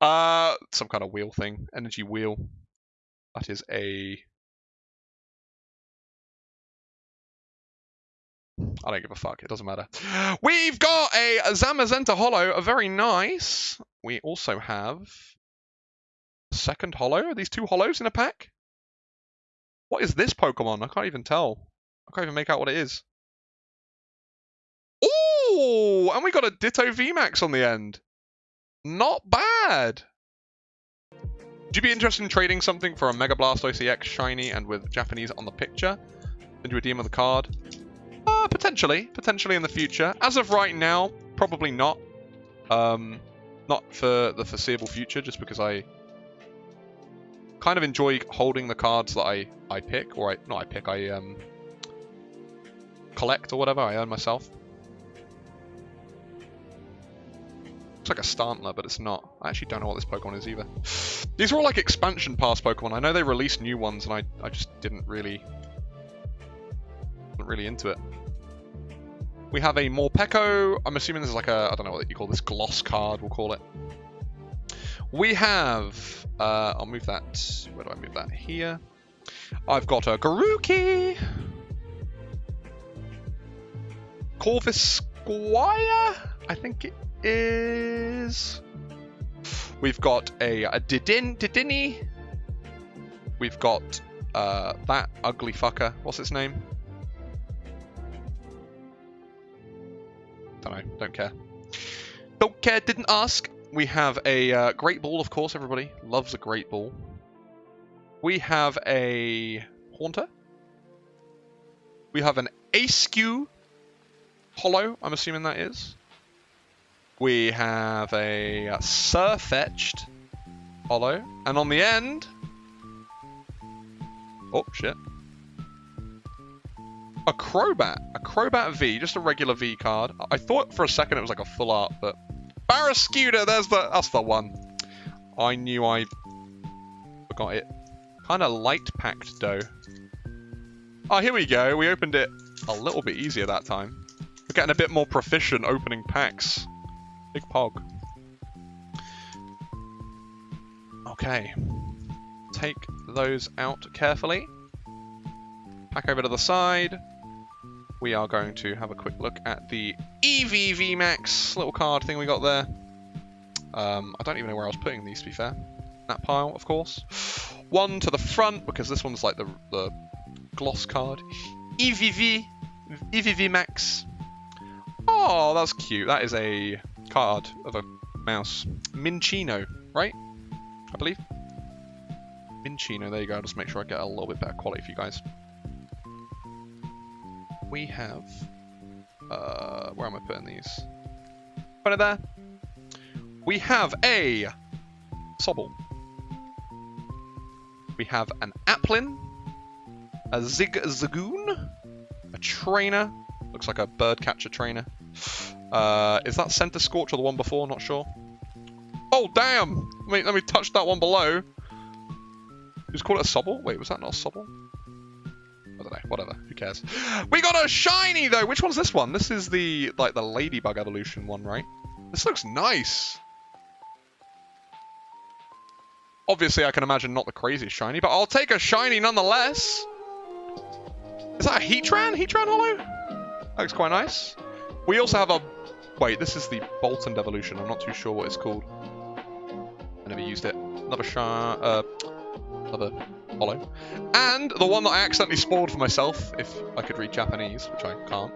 Uh, some kind of wheel thing. Energy wheel. That is a... I don't give a fuck. It doesn't matter. We've got a Zamazenta Holo. A very nice. We also have... Second Holo. Are these two Holos in a pack? What is this Pokemon? I can't even tell. I can't even make out what it is. Oh, and we got a Ditto VMAX on the end. Not bad. Would you be interested in trading something for a Mega Blastoise EX shiny and with Japanese on the picture? Send you a of the card? Uh, potentially. Potentially in the future. As of right now, probably not. Um, not for the foreseeable future, just because I kind of enjoy holding the cards that I, I pick, or I, not I pick, I um, collect or whatever, I earn myself. It's like a Stantler, but it's not. I actually don't know what this Pokemon is either. These are all like expansion pass Pokemon. I know they released new ones, and I, I just didn't really... wasn't really into it. We have a Morpeko. I'm assuming this is like a, I don't know what you call this, gloss card, we'll call it. We have, uh, I'll move that, where do I move that? Here. I've got a Garuki. Corvisquire, I think it is. We've got a, a Didin, Didini. We've got uh, that ugly fucker. What's its name? Don't know. Don't care. Don't care. Didn't ask. We have a uh, Great Ball, of course. Everybody loves a Great Ball. We have a Haunter. We have an Askew Holo, I'm assuming that is. We have a uh, Sirfetch'd Holo. And on the end... Oh, shit. A Crobat. A Crobat V, just a regular V card. I thought for a second it was like a full art, but... Barraskewda, there's the... That's the one. I knew I forgot it. Kind of light packed though. Oh, here we go. We opened it a little bit easier that time. We're getting a bit more proficient opening packs. Big pog. Okay. Take those out carefully. Back over to the side. We are going to have a quick look at the EVV Max little card thing we got there. Um, I don't even know where I was putting these, to be fair. That pile, of course. One to the front, because this one's like the, the gloss card. EVV, EVV Max. Oh, that's cute. That is a card of a mouse. Minccino, right? I believe. Minccino, there you go. I'll just make sure I get a little bit better quality for you guys. We have... Uh, where am I putting these? Put it there. We have a Sobble. We have an Applin. A Zigzagoon. A Trainer. Looks like a bird catcher trainer. Uh, is that Centiskorch or the one before? Not sure. Oh, damn! Let me, let me touch that one below. Just call it a Sobble? Wait, was that not a Sobble? I don't know. Whatever. Who cares? We got a shiny, though! Which one's this one? This is the, like, the Ladybug evolution one, right? This looks nice. Obviously, I can imagine not the craziest shiny, but I'll take a shiny nonetheless. Is that a Heatran? Heatran Holo? That looks quite nice. We also have a... Wait, this is the Boltund evolution. I'm not too sure what it's called. I never used it. Another shine... Uh, another holo. And the one that I accidentally spoiled for myself, if I could read Japanese, which I can't,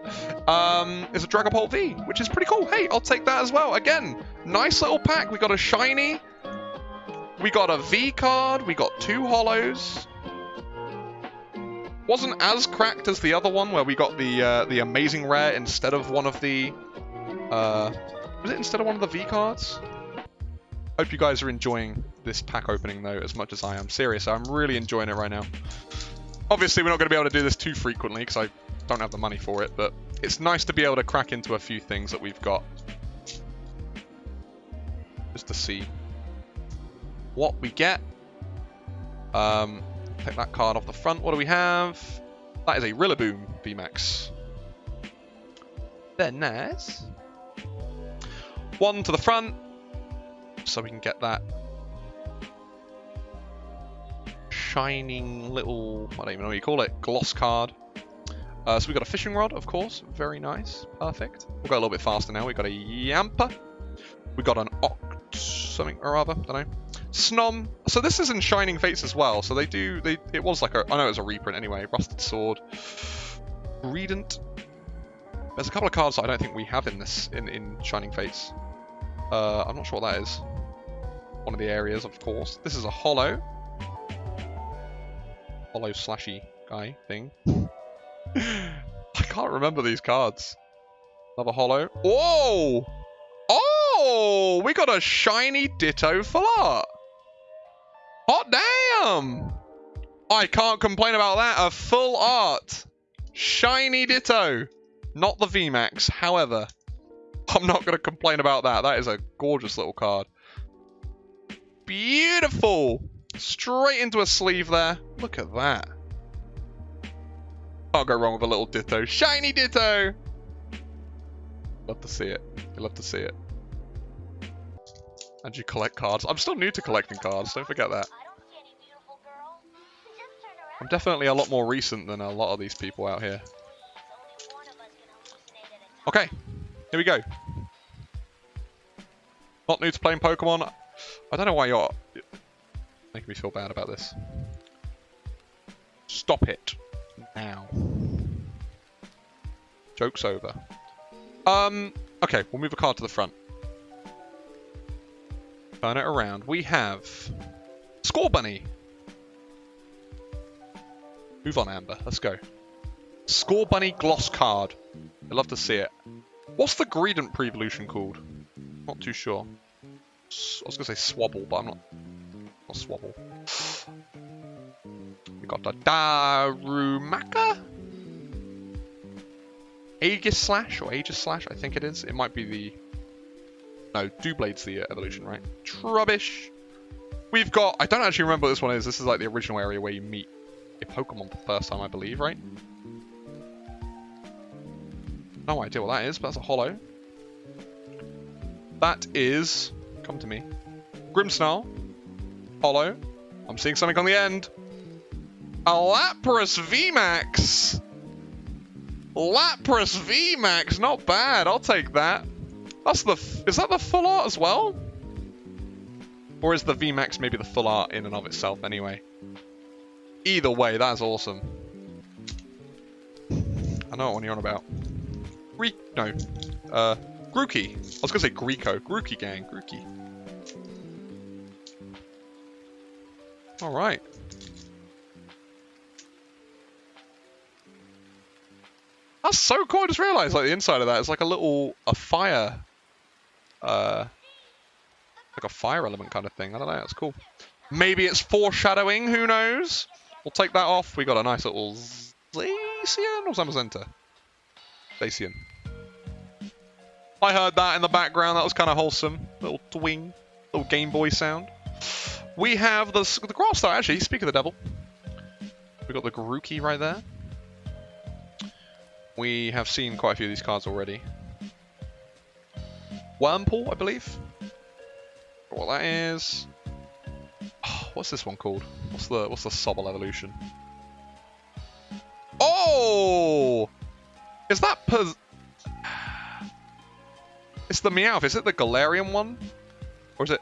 um, is a Dragapult V, which is pretty cool. Hey, I'll take that as well. Again, nice little pack. We got a shiny. We got a V card. We got two holos wasn't as cracked as the other one where we got the uh, the amazing rare instead of one of the uh, was it instead of one of the V cards? Hope you guys are enjoying this pack opening though as much as I am. Serious, I'm really enjoying it right now. Obviously, we're not going to be able to do this too frequently because I don't have the money for it, but it's nice to be able to crack into a few things that we've got. Just to see what we get. Um, Take that card off the front. What do we have? That is a Rillaboom VMAX. They're nice. One to the front. So we can get that shining little, I don't even know what you call it, gloss card. Uh, so we got a fishing rod, of course. Very nice. Perfect. We'll go a little bit faster now. We've got a Yamper. We got an Oct something or other. Don't know. Snom. So this is in Shining Fates as well. So they do. They. It was like a. I know it was a reprint anyway. Rusted Sword. Redent. There's a couple of cards that I don't think we have in this in in Shining Fates. Uh, I'm not sure what that is. One of the areas, of course. This is a holo. Holo slashy guy thing. I can't remember these cards. Another holo. Whoa! Oh! We got a shiny Ditto full art. Hot damn! I can't complain about that. A full art. Shiny Ditto. Not the VMAX, however. I'm not going to complain about that. That is a gorgeous little card. Beautiful! Straight into a sleeve there. Look at that. Can't go wrong with a little Ditto. Shiny Ditto! Love to see it. You love to see it. And you collect cards. I'm still new to collecting cards, don't forget that. I'm definitely a lot more recent than a lot of these people out here. Okay, here we go. Not new to playing Pokemon. I don't know why you're making me feel bad about this. Stop it now. Joke's over. Um, okay, we'll move a card to the front. Turn it around. We have Scorbunny! Move on, Amber. Let's go. Scorbunny Gloss card. I'd love to see it. What's the Greedent pre-evolution called? Not too sure. I was going to say Swabble, but I'm not... Not Swabble. We got the Darumaka? Aegislash or Aegislash, I think it is. It might be the... No, Doublade's the uh, evolution, right? Trubbish. We've got... I don't actually remember what this one is. This is like the original area where you meet a Pokemon for the first time, I believe, right? No idea what that is, but that's a holo. That is... Come to me. Grimmsnarl. Holo. I'm seeing something on the end. A Lapras VMAX! Lapras VMAX, not bad. I'll take that. That's the... Is that the full art as well? Or is the VMAX maybe the full art in and of itself anyway? Either way, that's awesome. I know what one you're on about. Greek... No. Uh, Grookey. I was to say Greco. Grookey gang. Grookey. Alright. That's so cool. I just realized like the inside of that is like a little a fire uh like a fire element kind of thing. I don't know, that's cool. Maybe it's foreshadowing, who knows? We'll take that off. We got a nice little Zacian or Zamazenta? Zacian. I heard that in the background. That was kind of wholesome. Little twing. Little Game Boy sound. We have the, the Grass Star, actually. Speak of the devil. We got the Grookey right there. We have seen quite a few of these cards already. Wurmple, I believe. What that is. Oh, what's this one called? What's the what's the Sobble evolution? Oh! Is that It's the Meowth. Is it the Galarian one? Or is it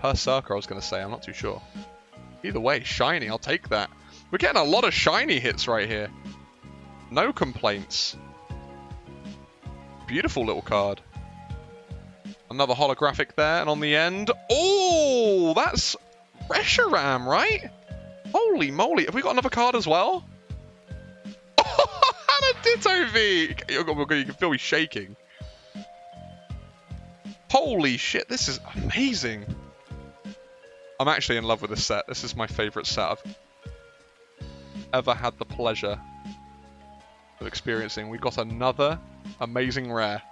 Perrserker, I was going to say. I'm not too sure. Either way, shiny. I'll take that. We're getting a lot of shiny hits right here. No complaints. Beautiful little card. Another holographic there, and on the end... Oh, that's Reshiram, right? Holy moly, have we got another card as well? Oh, and a Ditto V! You can feel me shaking. Holy shit, this is amazing. I'm actually in love with this set. This is my favourite set I've ever had the pleasure of experiencing. We've got another amazing rare.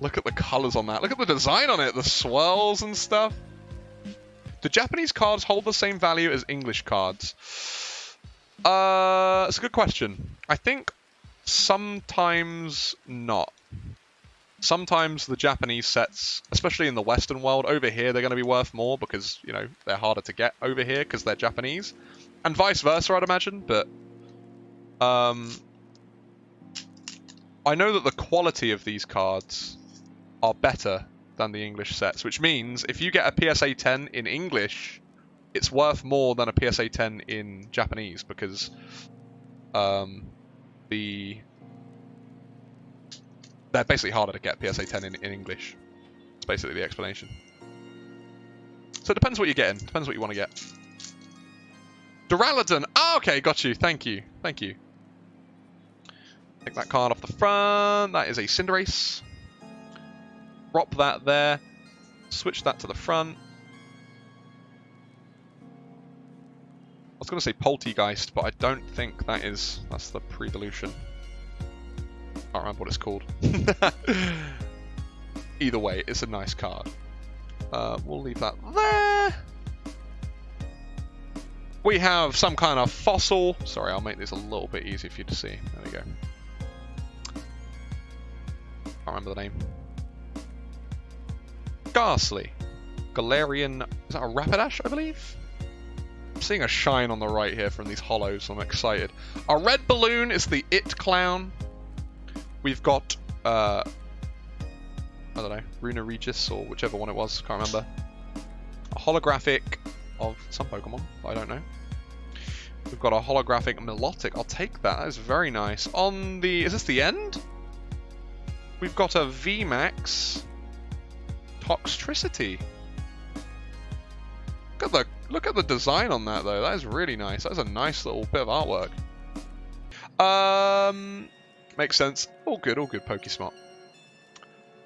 Look at the colours on that. Look at the design on it. The swirls and stuff. Do Japanese cards hold the same value as English cards? Uh, it's a good question. I think sometimes not. Sometimes the Japanese sets, especially in the Western world, over here they're going to be worth more because you know they're harder to get over here because they're Japanese, and vice versa, I'd imagine. But um, I know that the quality of these cards are better than the English sets, which means if you get a PSA 10 in English, it's worth more than a PSA 10 in Japanese because um, the they're basically harder to get PSA 10 in, in English. It's basically the explanation. So it depends what you're getting. Depends what you want to get. Duraludon! Oh, okay, got you. Thank you. Thank you. Take that card off the front. That is a Cinderace. Drop that there. Switch that to the front. I was going to say Polteageist, but I don't think that is... That's the pre-evolution. I can't remember what it's called. Either way, it's a nice card. Uh, we'll leave that there. We have some kind of fossil. Sorry, I'll make this a little bit easier for you to see. There we go. Can't remember the name. Gastly. Galarian. Is that a Rapidash, I believe? I'm seeing a shine on the right here from these holos, so I'm excited. Our red balloon is the It Clown. We've got, uh, I don't know, Runa Regis or whichever one it was, can't remember. A holographic of some Pokemon, I don't know. We've got a holographic Milotic, I'll take that, that is very nice. On the, is this the end? We've got a VMAX Toxtricity. Look at the look at the design on that though. That is really nice. That's a nice little bit of artwork. Um, Makes sense. All good, all good, Pokesmart.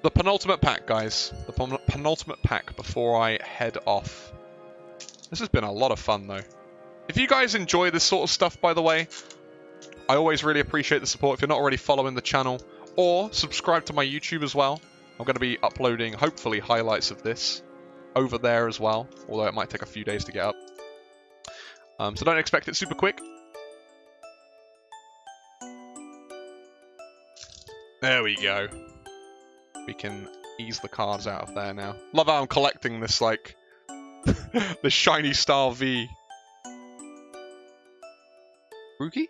The penultimate pack, guys. The penultimate pack before I head off. This has been a lot of fun, though. If you guys enjoy this sort of stuff, by the way, I always really appreciate the support. If you're not already following the channel, or subscribe to my YouTube as well. I'm going to be uploading, hopefully, highlights of this over there as well, although it might take a few days to get up. Um, so don't expect it super quick. There we go. We can ease the cards out of there now. Love how I'm collecting this, like, the Shiny Star V. Rookie?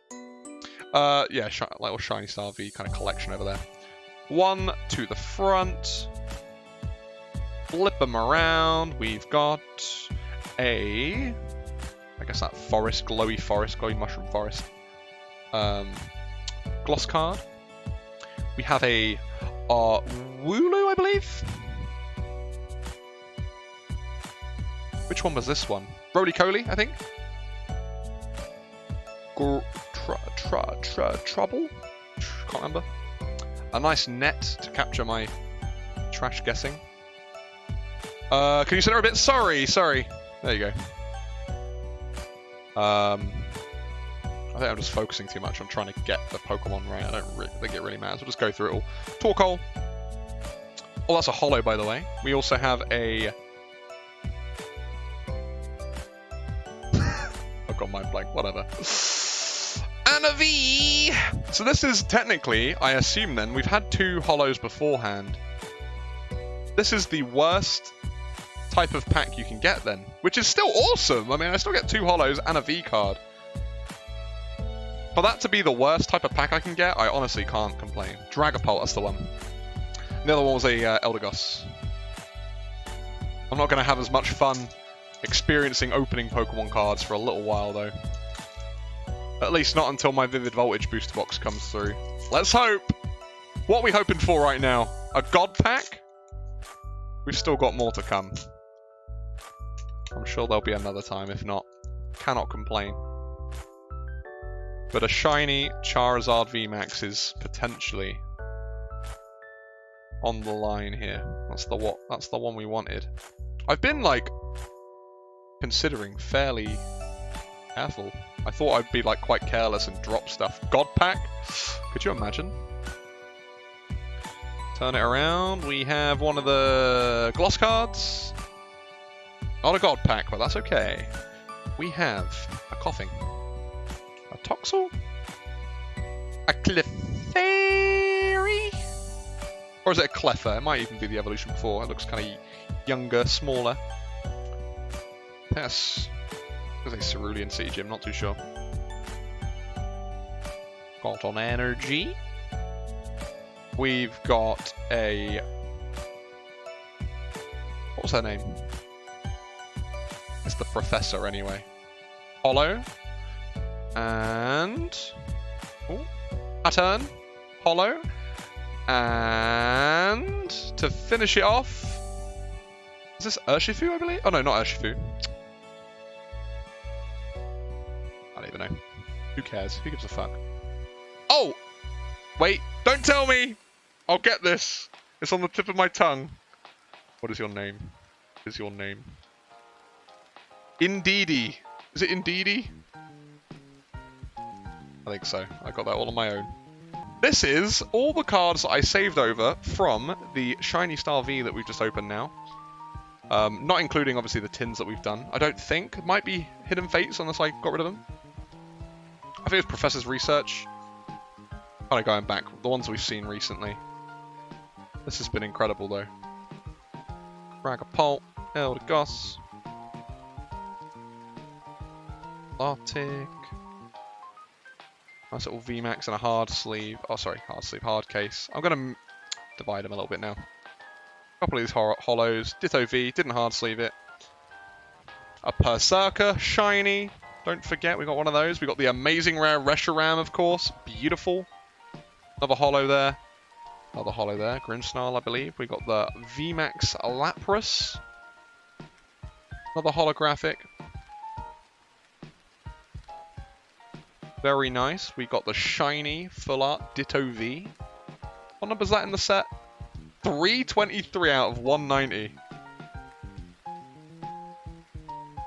Uh, yeah, sh little Shiny Star V kind of collection over there. One to the front. Flip them around. We've got a... I guess that forest, glowy forest, glowy mushroom forest. Um, gloss card. We have a uh, Wooloo, I believe? Which one was this one? Rolycoly, I think? Gr tra tra tra trouble? Can't remember. A nice net to capture my trash guessing. Uh, can you sit there a bit? Sorry, sorry. There you go. Um, I think I'm just focusing too much on trying to get the Pokemon right. I don't really think it really matters. We'll just go through it all. Torkoal. Oh, that's a holo, by the way. We also have a... I've got my blank, whatever. And a V! So this is technically, I assume then, we've had two holos beforehand. This is the worst type of pack you can get then, which is still awesome. I mean, I still get two holos and a V card. For that to be the worst type of pack I can get, I honestly can't complain. Dragapult, that's the one. The other one was a uh, Eldegoss. I'm not going to have as much fun experiencing opening Pokemon cards for a little while, though. At least not until my Vivid Voltage booster box comes through. Let's hope! What are we hoping for right now? A God Pack? We've still got more to come. I'm sure there'll be another time, if not. Cannot complain. But a shiny Charizard VMAX is potentially on the line here. That's the what that's the one we wanted. I've been like considering fairly careful. I thought I'd be like quite careless and drop stuff. God pack? Could you imagine? Turn it around. We have one of the gloss cards. Not a god pack, but that's okay. We have a Koffing. Toxel? A Clefairy? Or is it a Cleffa? It might even be the evolution before. It looks kind of younger, smaller. Yes. There's a Cerulean City Gym, not too sure. Got on energy. We've got a... What's her name? It's the Professor, anyway. Holo. And... Oh, Pattern. Holo. And... To finish it off... Is this Urshifu, I believe? Oh no, not Urshifu. I don't even know. Who cares? Who gives a fuck? Oh! Wait, don't tell me! I'll get this. It's on the tip of my tongue. What is your name? What is your name? Indeedee. Is it Indeedee? I think so. I got that all on my own. This is all the cards I saved over from the Shiny Star V that we've just opened now. Um, not including, obviously, the tins that we've done. I don't think. It might be Hidden Fates unless I got rid of them. I think it's Professor's Research. Kind of going back. The ones we've seen recently. This has been incredible, though. Dragapult, Eldegoss, Arctic. Nice little VMAX and a hard sleeve. Oh, sorry, hard sleeve, hard case. I'm going to divide them a little bit now. A couple of these holos. Ditto V, didn't hard sleeve it. A Perrserker, shiny. Don't forget, we got one of those. We got the amazing rare Reshiram, of course. Beautiful. Another holo there. Another holo there. Grimmsnarl, I believe. We got the VMAX Lapras. Another holographic. Very nice. We got the shiny full art Ditto V. What number is that in the set? 323 out of 190.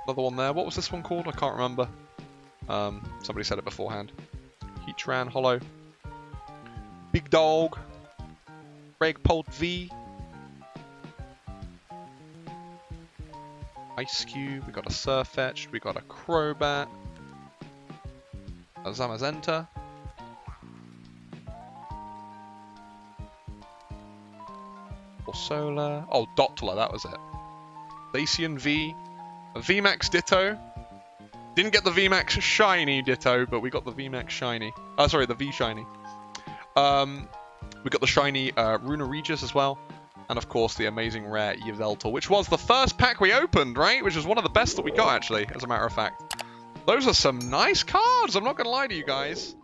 Another one there. What was this one called? I can't remember. Um, somebody said it beforehand. Heatran Holo. Big Dog. Dragapult V. Ice Cube. We got a Sirfetch'd. We got a Crobat. Zamazenta. Or Solar. Oh, Dottler, that was it. Zacian V. A VMAX Ditto. Didn't get the VMAX Shiny Ditto, but we got the VMAX Shiny. Oh, sorry, the V Shiny. Um, we got the shiny uh, Regis as well. And of course, the amazing rare Yveltal, which was the first pack we opened, right? Which was one of the best that we got, actually, as a matter of fact. Those are some nice cards, I'm not to lie to you guys.